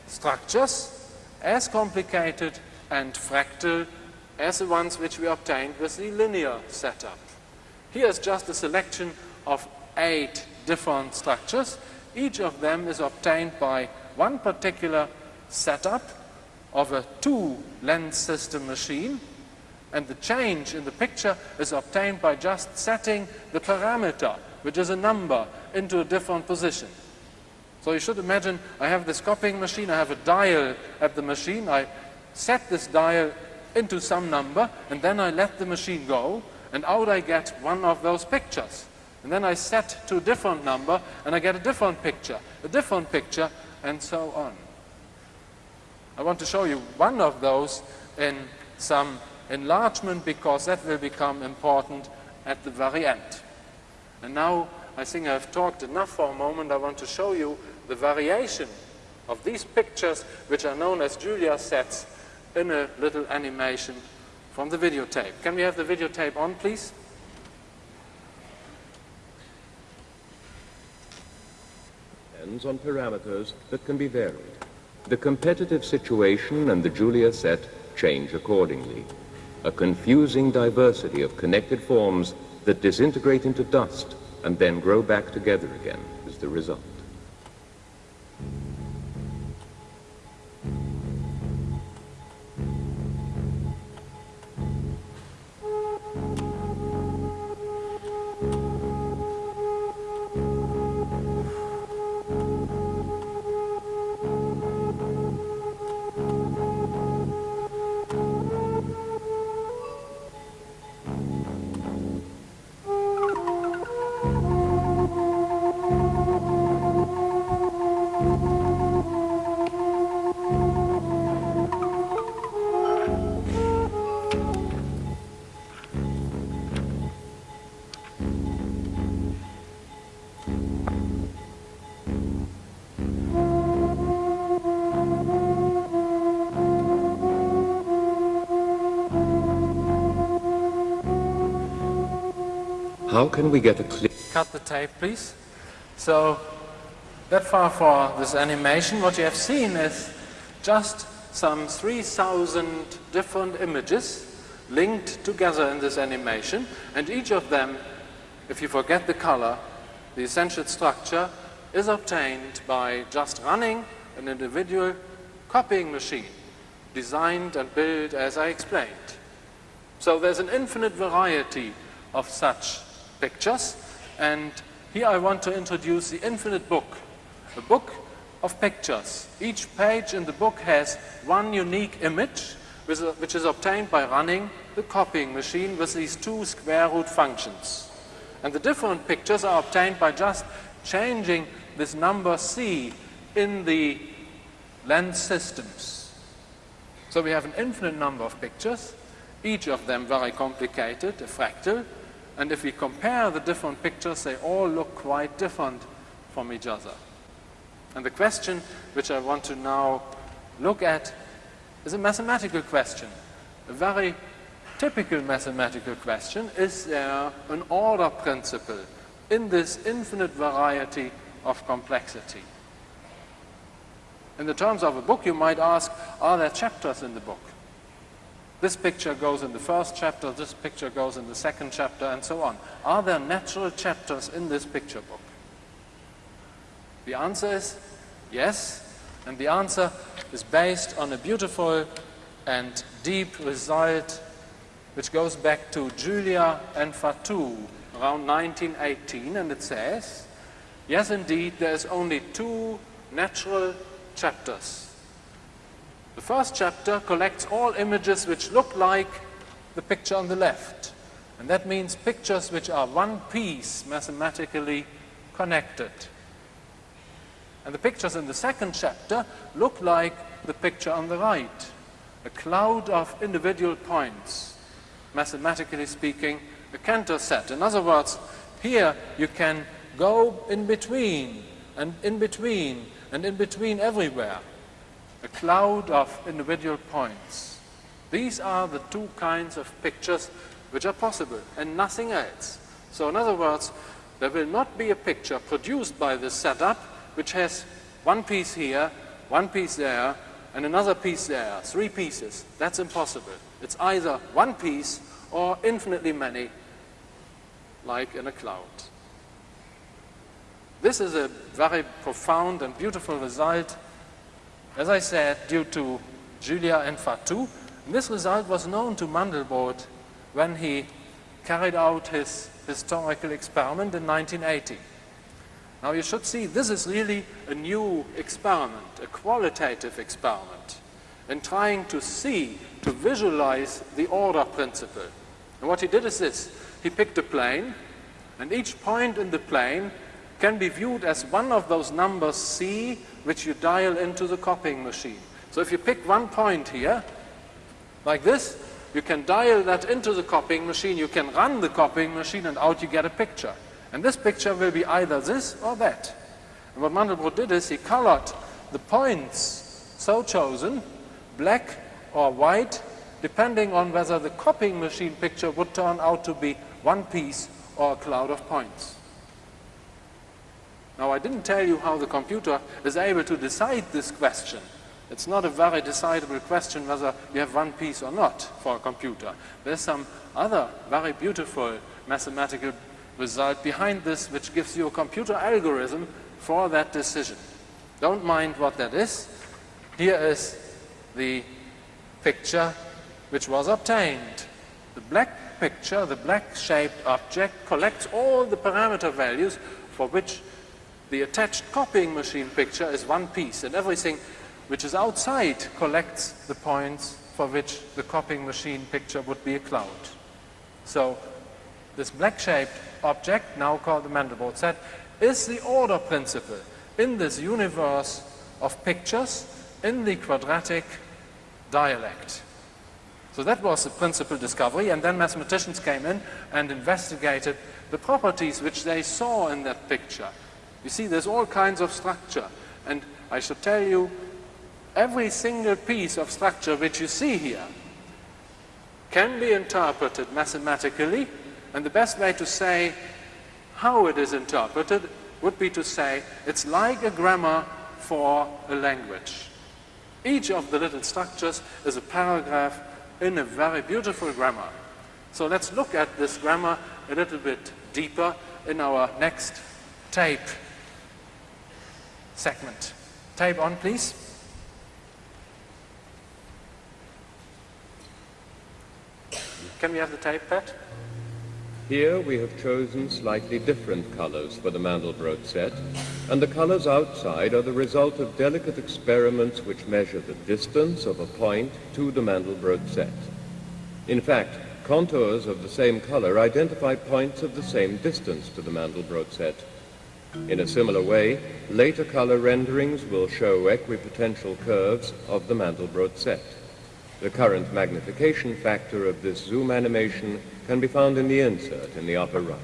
structures as complicated and fractal as the ones which we obtained with the linear setup. Here is just a selection of eight different structures. Each of them is obtained by one particular setup of a two lens system machine and the change in the picture is obtained by just setting the parameter, which is a number, into a different position. So you should imagine I have this copying machine, I have a dial at the machine, I set this dial into some number and then I let the machine go and out I get one of those pictures. And then I set to a different number and I get a different picture, a different picture and so on. I want to show you one of those in some enlargement because that will become important at the very end. And now I think I've talked enough for a moment. I want to show you the variation of these pictures which are known as Julia sets in a little animation from the videotape. Can we have the videotape on please? Depends on parameters that can be varied. The competitive situation and the Julia set change accordingly. A confusing diversity of connected forms that disintegrate into dust and then grow back together again is the result. How can we get a clear... Cut the tape, please. So, that far for this animation, what you have seen is just some 3,000 different images linked together in this animation, and each of them, if you forget the color, the essential structure, is obtained by just running an individual copying machine, designed and built as I explained. So there's an infinite variety of such pictures. And here I want to introduce the Infinite Book, a book of pictures. Each page in the book has one unique image, which is obtained by running the copying machine with these two square root functions. And the different pictures are obtained by just changing this number c in the lens systems. So we have an infinite number of pictures, each of them very complicated, a fractal, and if we compare the different pictures, they all look quite different from each other. And the question which I want to now look at is a mathematical question. A very typical mathematical question. Is there an order principle in this infinite variety of complexity? In the terms of a book, you might ask, are there chapters in the book? This picture goes in the first chapter, this picture goes in the second chapter, and so on. Are there natural chapters in this picture book? The answer is yes, and the answer is based on a beautiful and deep result which goes back to Julia and Fatou around 1918, and it says, yes, indeed, there is only two natural chapters the first chapter collects all images which look like the picture on the left. And that means pictures which are one piece mathematically connected. And the pictures in the second chapter look like the picture on the right. A cloud of individual points, mathematically speaking, a Cantor set. In other words, here you can go in between, and in between, and in between everywhere a cloud of individual points. These are the two kinds of pictures which are possible and nothing else. So in other words, there will not be a picture produced by this setup which has one piece here, one piece there, and another piece there, three pieces. That's impossible. It's either one piece or infinitely many, like in a cloud. This is a very profound and beautiful result as I said, due to Julia and Fatou. This result was known to Mandelbrot when he carried out his historical experiment in 1980. Now you should see this is really a new experiment, a qualitative experiment in trying to see, to visualize the order principle. And what he did is this, he picked a plane and each point in the plane can be viewed as one of those numbers c which you dial into the copying machine. So if you pick one point here, like this, you can dial that into the copying machine, you can run the copying machine, and out you get a picture. And this picture will be either this or that. And what Mandelbrot did is he colored the points so chosen, black or white, depending on whether the copying machine picture would turn out to be one piece or a cloud of points. Now I didn't tell you how the computer is able to decide this question, It's not a very decidable question whether you have one piece or not for a computer. There's some other very beautiful mathematical result behind this which gives you a computer algorithm for that decision. Don't mind what that is. Here is the picture which was obtained. The black picture, the black shaped object collects all the parameter values for which the attached copying machine picture is one piece and everything which is outside collects the points for which the copying machine picture would be a cloud. So this black-shaped object, now called the Mandelbrot set, is the order principle in this universe of pictures in the quadratic dialect. So that was the principal discovery, and then mathematicians came in and investigated the properties which they saw in that picture. You see, there's all kinds of structure, and I should tell you every single piece of structure which you see here can be interpreted mathematically, and the best way to say how it is interpreted would be to say it's like a grammar for a language. Each of the little structures is a paragraph in a very beautiful grammar. So let's look at this grammar a little bit deeper in our next tape segment. Tape on, please. Can we have the tape, Pat? Here we have chosen slightly different colors for the Mandelbrot set, and the colors outside are the result of delicate experiments which measure the distance of a point to the Mandelbrot set. In fact, contours of the same color identify points of the same distance to the Mandelbrot set. In a similar way, later color renderings will show equipotential curves of the Mandelbrot set. The current magnification factor of this zoom animation can be found in the insert in the upper right.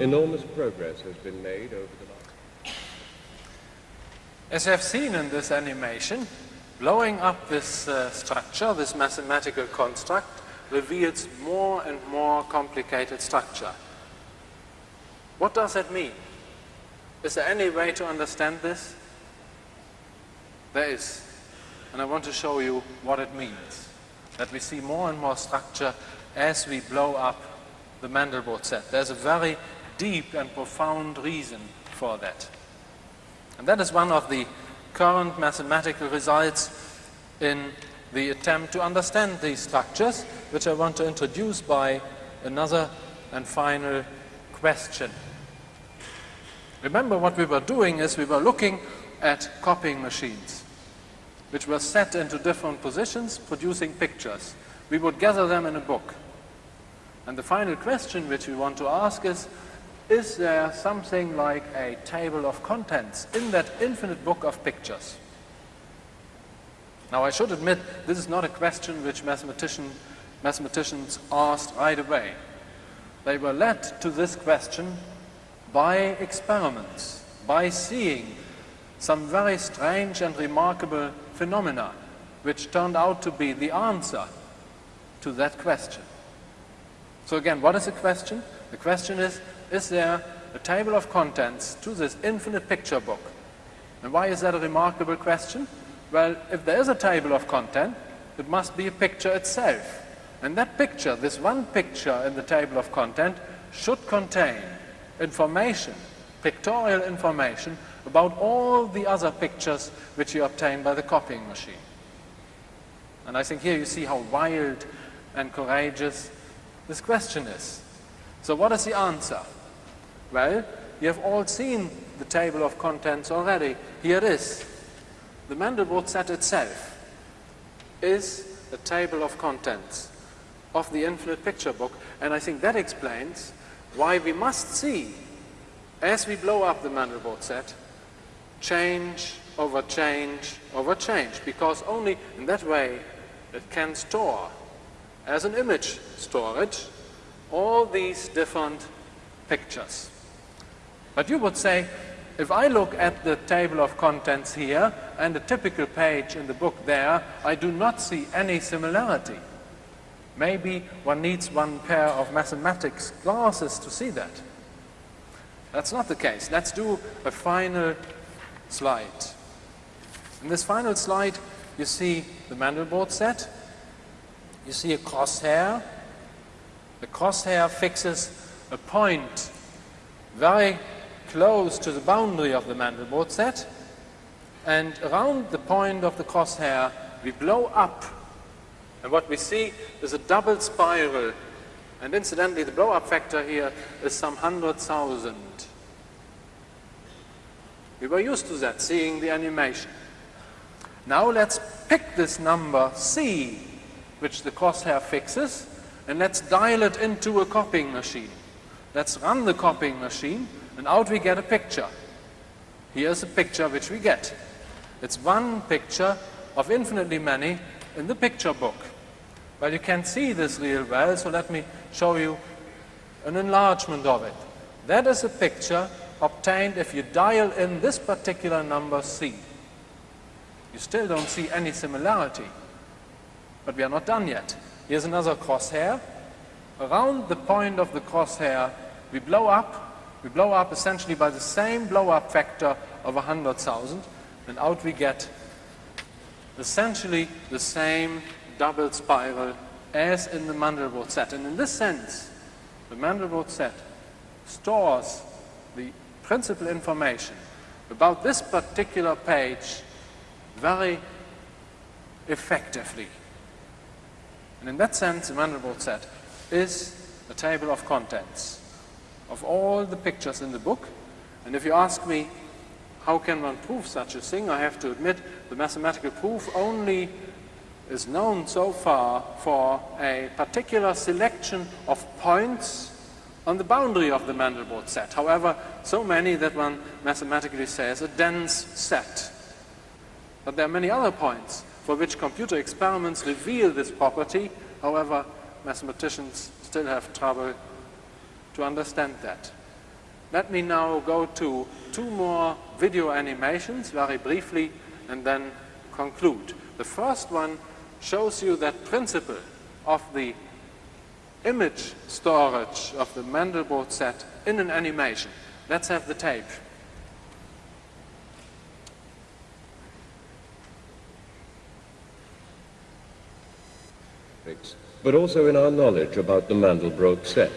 Enormous progress has been made over the last... As you have seen in this animation, blowing up this uh, structure, this mathematical construct, reveals more and more complicated structure. What does that mean? Is there any way to understand this? There is. And I want to show you what it means. That we see more and more structure as we blow up the Mandelbrot set. There's a very deep and profound reason for that. And that is one of the current mathematical results in the attempt to understand these structures, which I want to introduce by another and final question. Remember what we were doing is we were looking at copying machines, which were set into different positions, producing pictures. We would gather them in a book. And the final question which we want to ask is, is there something like a table of contents in that infinite book of pictures? Now I should admit this is not a question which mathematician, mathematicians asked right away. They were led to this question by experiments, by seeing some very strange and remarkable phenomena which turned out to be the answer to that question. So again, what is the question? The question is, is there a table of contents to this infinite picture book? And why is that a remarkable question? Well, if there is a table of content, it must be a picture itself. And that picture, this one picture in the table of content, should contain information pictorial information about all the other pictures which you obtain by the copying machine. And I think here you see how wild and courageous this question is. So what is the answer? Well, you have all seen the table of contents already. Here it is. The Mandelbrot set itself is a table of contents of the infinite picture book. And I think that explains why we must see, as we blow up the Mandelbrot set, change over change over change, because only in that way it can store, as an image storage, all these different pictures. But you would say, if I look at the table of contents here and the typical page in the book there, I do not see any similarity. Maybe one needs one pair of mathematics glasses to see that. That's not the case. Let's do a final slide. In this final slide, you see the Mandelbrot set. You see a crosshair. The crosshair fixes a point very close to the boundary of the Mandelbrot set. And around the point of the crosshair, we blow up and what we see is a double spiral. And incidentally, the blow-up factor here is some 100,000. We were used to that, seeing the animation. Now let's pick this number C, which the crosshair fixes, and let's dial it into a copying machine. Let's run the copying machine, and out we get a picture. Here's a picture which we get. It's one picture of infinitely many in the picture book. Well, you can't see this real well, so let me show you an enlargement of it. That is a picture obtained if you dial in this particular number C. You still don't see any similarity, but we are not done yet. Here's another crosshair. Around the point of the crosshair, we blow up. We blow up essentially by the same blow-up factor of 100,000, and out we get essentially the same double spiral as in the Mandelbrot set. And in this sense, the Mandelbrot set stores the principal information about this particular page very effectively. And in that sense, the Mandelbrot set is a table of contents of all the pictures in the book. And if you ask me, how can one prove such a thing, I have to admit the mathematical proof only is known so far for a particular selection of points on the boundary of the Mandelbrot set. However, so many that one mathematically says a dense set. But there are many other points for which computer experiments reveal this property. However, mathematicians still have trouble to understand that. Let me now go to two more video animations very briefly and then conclude. The first one shows you that principle of the image storage of the Mandelbrot set in an animation. Let's have the tape. But also in our knowledge about the Mandelbrot set.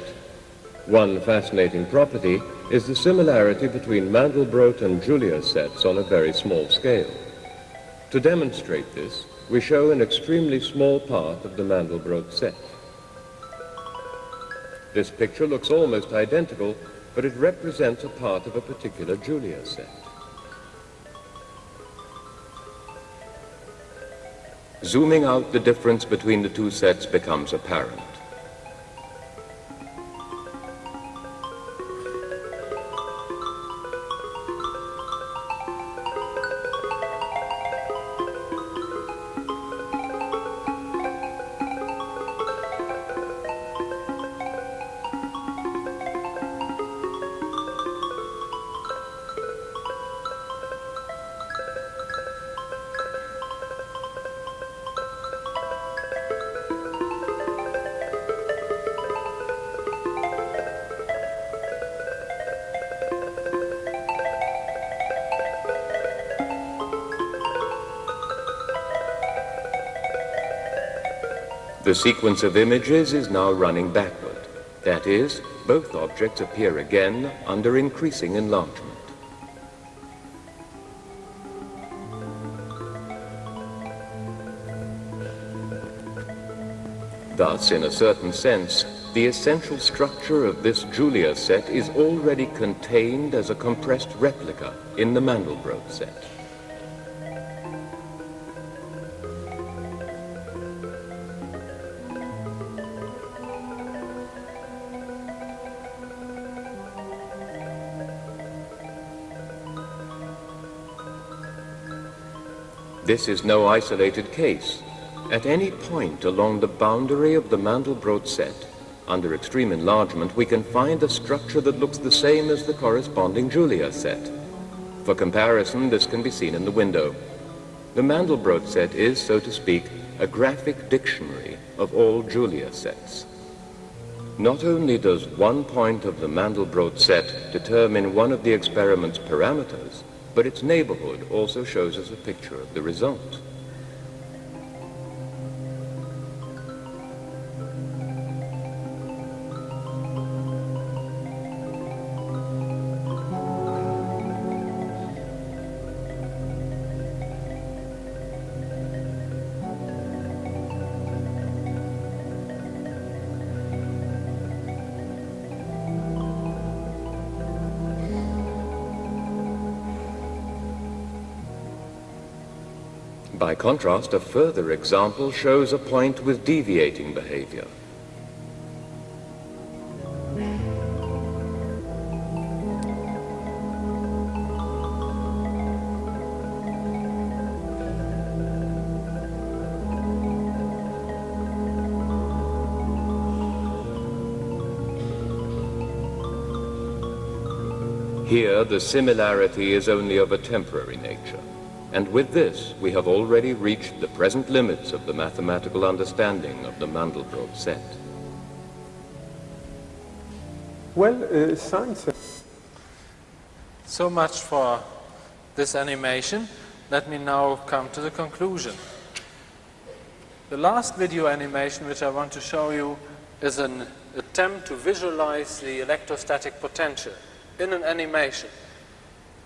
One fascinating property is the similarity between Mandelbrot and Julia sets on a very small scale. To demonstrate this, we show an extremely small part of the Mandelbrot set. This picture looks almost identical, but it represents a part of a particular Julia set. Zooming out, the difference between the two sets becomes apparent. The sequence of images is now running backward. That is, both objects appear again under increasing enlargement. Thus, in a certain sense, the essential structure of this Julia set is already contained as a compressed replica in the Mandelbrot set. This is no isolated case. At any point along the boundary of the Mandelbrot set, under extreme enlargement, we can find a structure that looks the same as the corresponding Julia set. For comparison, this can be seen in the window. The Mandelbrot set is, so to speak, a graphic dictionary of all Julia sets. Not only does one point of the Mandelbrot set determine one of the experiment's parameters, but its neighborhood also shows us a picture of the result. Contrast, a further example shows a point with deviating behavior. Here, the similarity is only of a temporary nature. And with this, we have already reached the present limits of the mathematical understanding of the Mandelbrot set. Well, uh, science. So much for this animation. Let me now come to the conclusion. The last video animation which I want to show you is an attempt to visualize the electrostatic potential in an animation.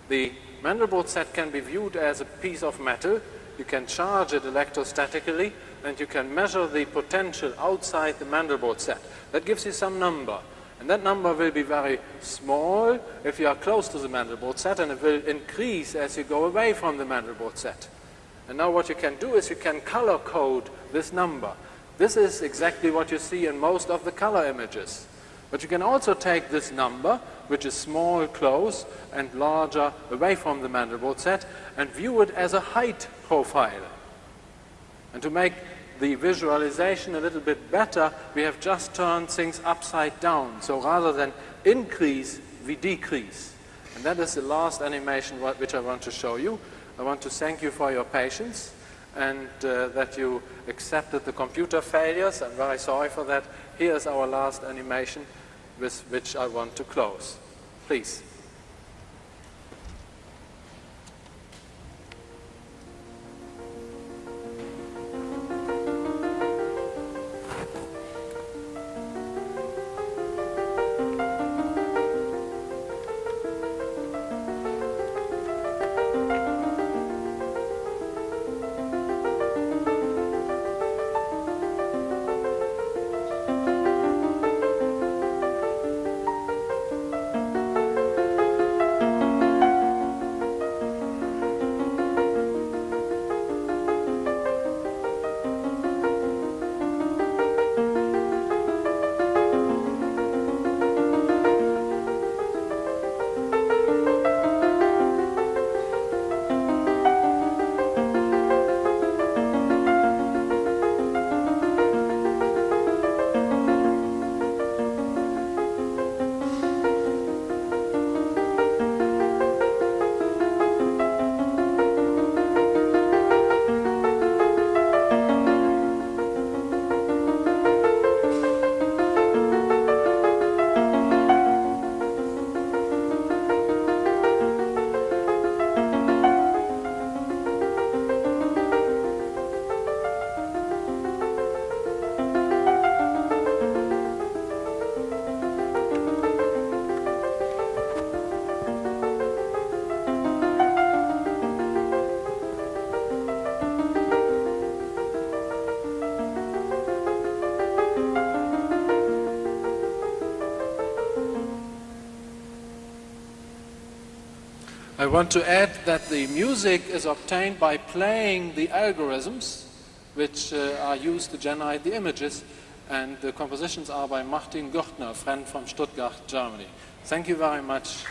The Mandelbrot set can be viewed as a piece of metal. You can charge it electrostatically and you can measure the potential outside the Mandelbrot set. That gives you some number. And that number will be very small if you are close to the Mandelbrot set and it will increase as you go away from the Mandelbrot set. And now what you can do is you can color code this number. This is exactly what you see in most of the color images. But you can also take this number, which is small close and larger away from the Mandelbrot set, and view it as a height profile. And to make the visualization a little bit better, we have just turned things upside down. So rather than increase, we decrease. And that is the last animation which I want to show you. I want to thank you for your patience and uh, that you accepted the computer failures. I'm very sorry for that. Here's our last animation with which I want to close. Please. I want to add that the music is obtained by playing the algorithms which uh, are used to generate the images and the compositions are by Martin Gürtner, friend from Stuttgart, Germany. Thank you very much.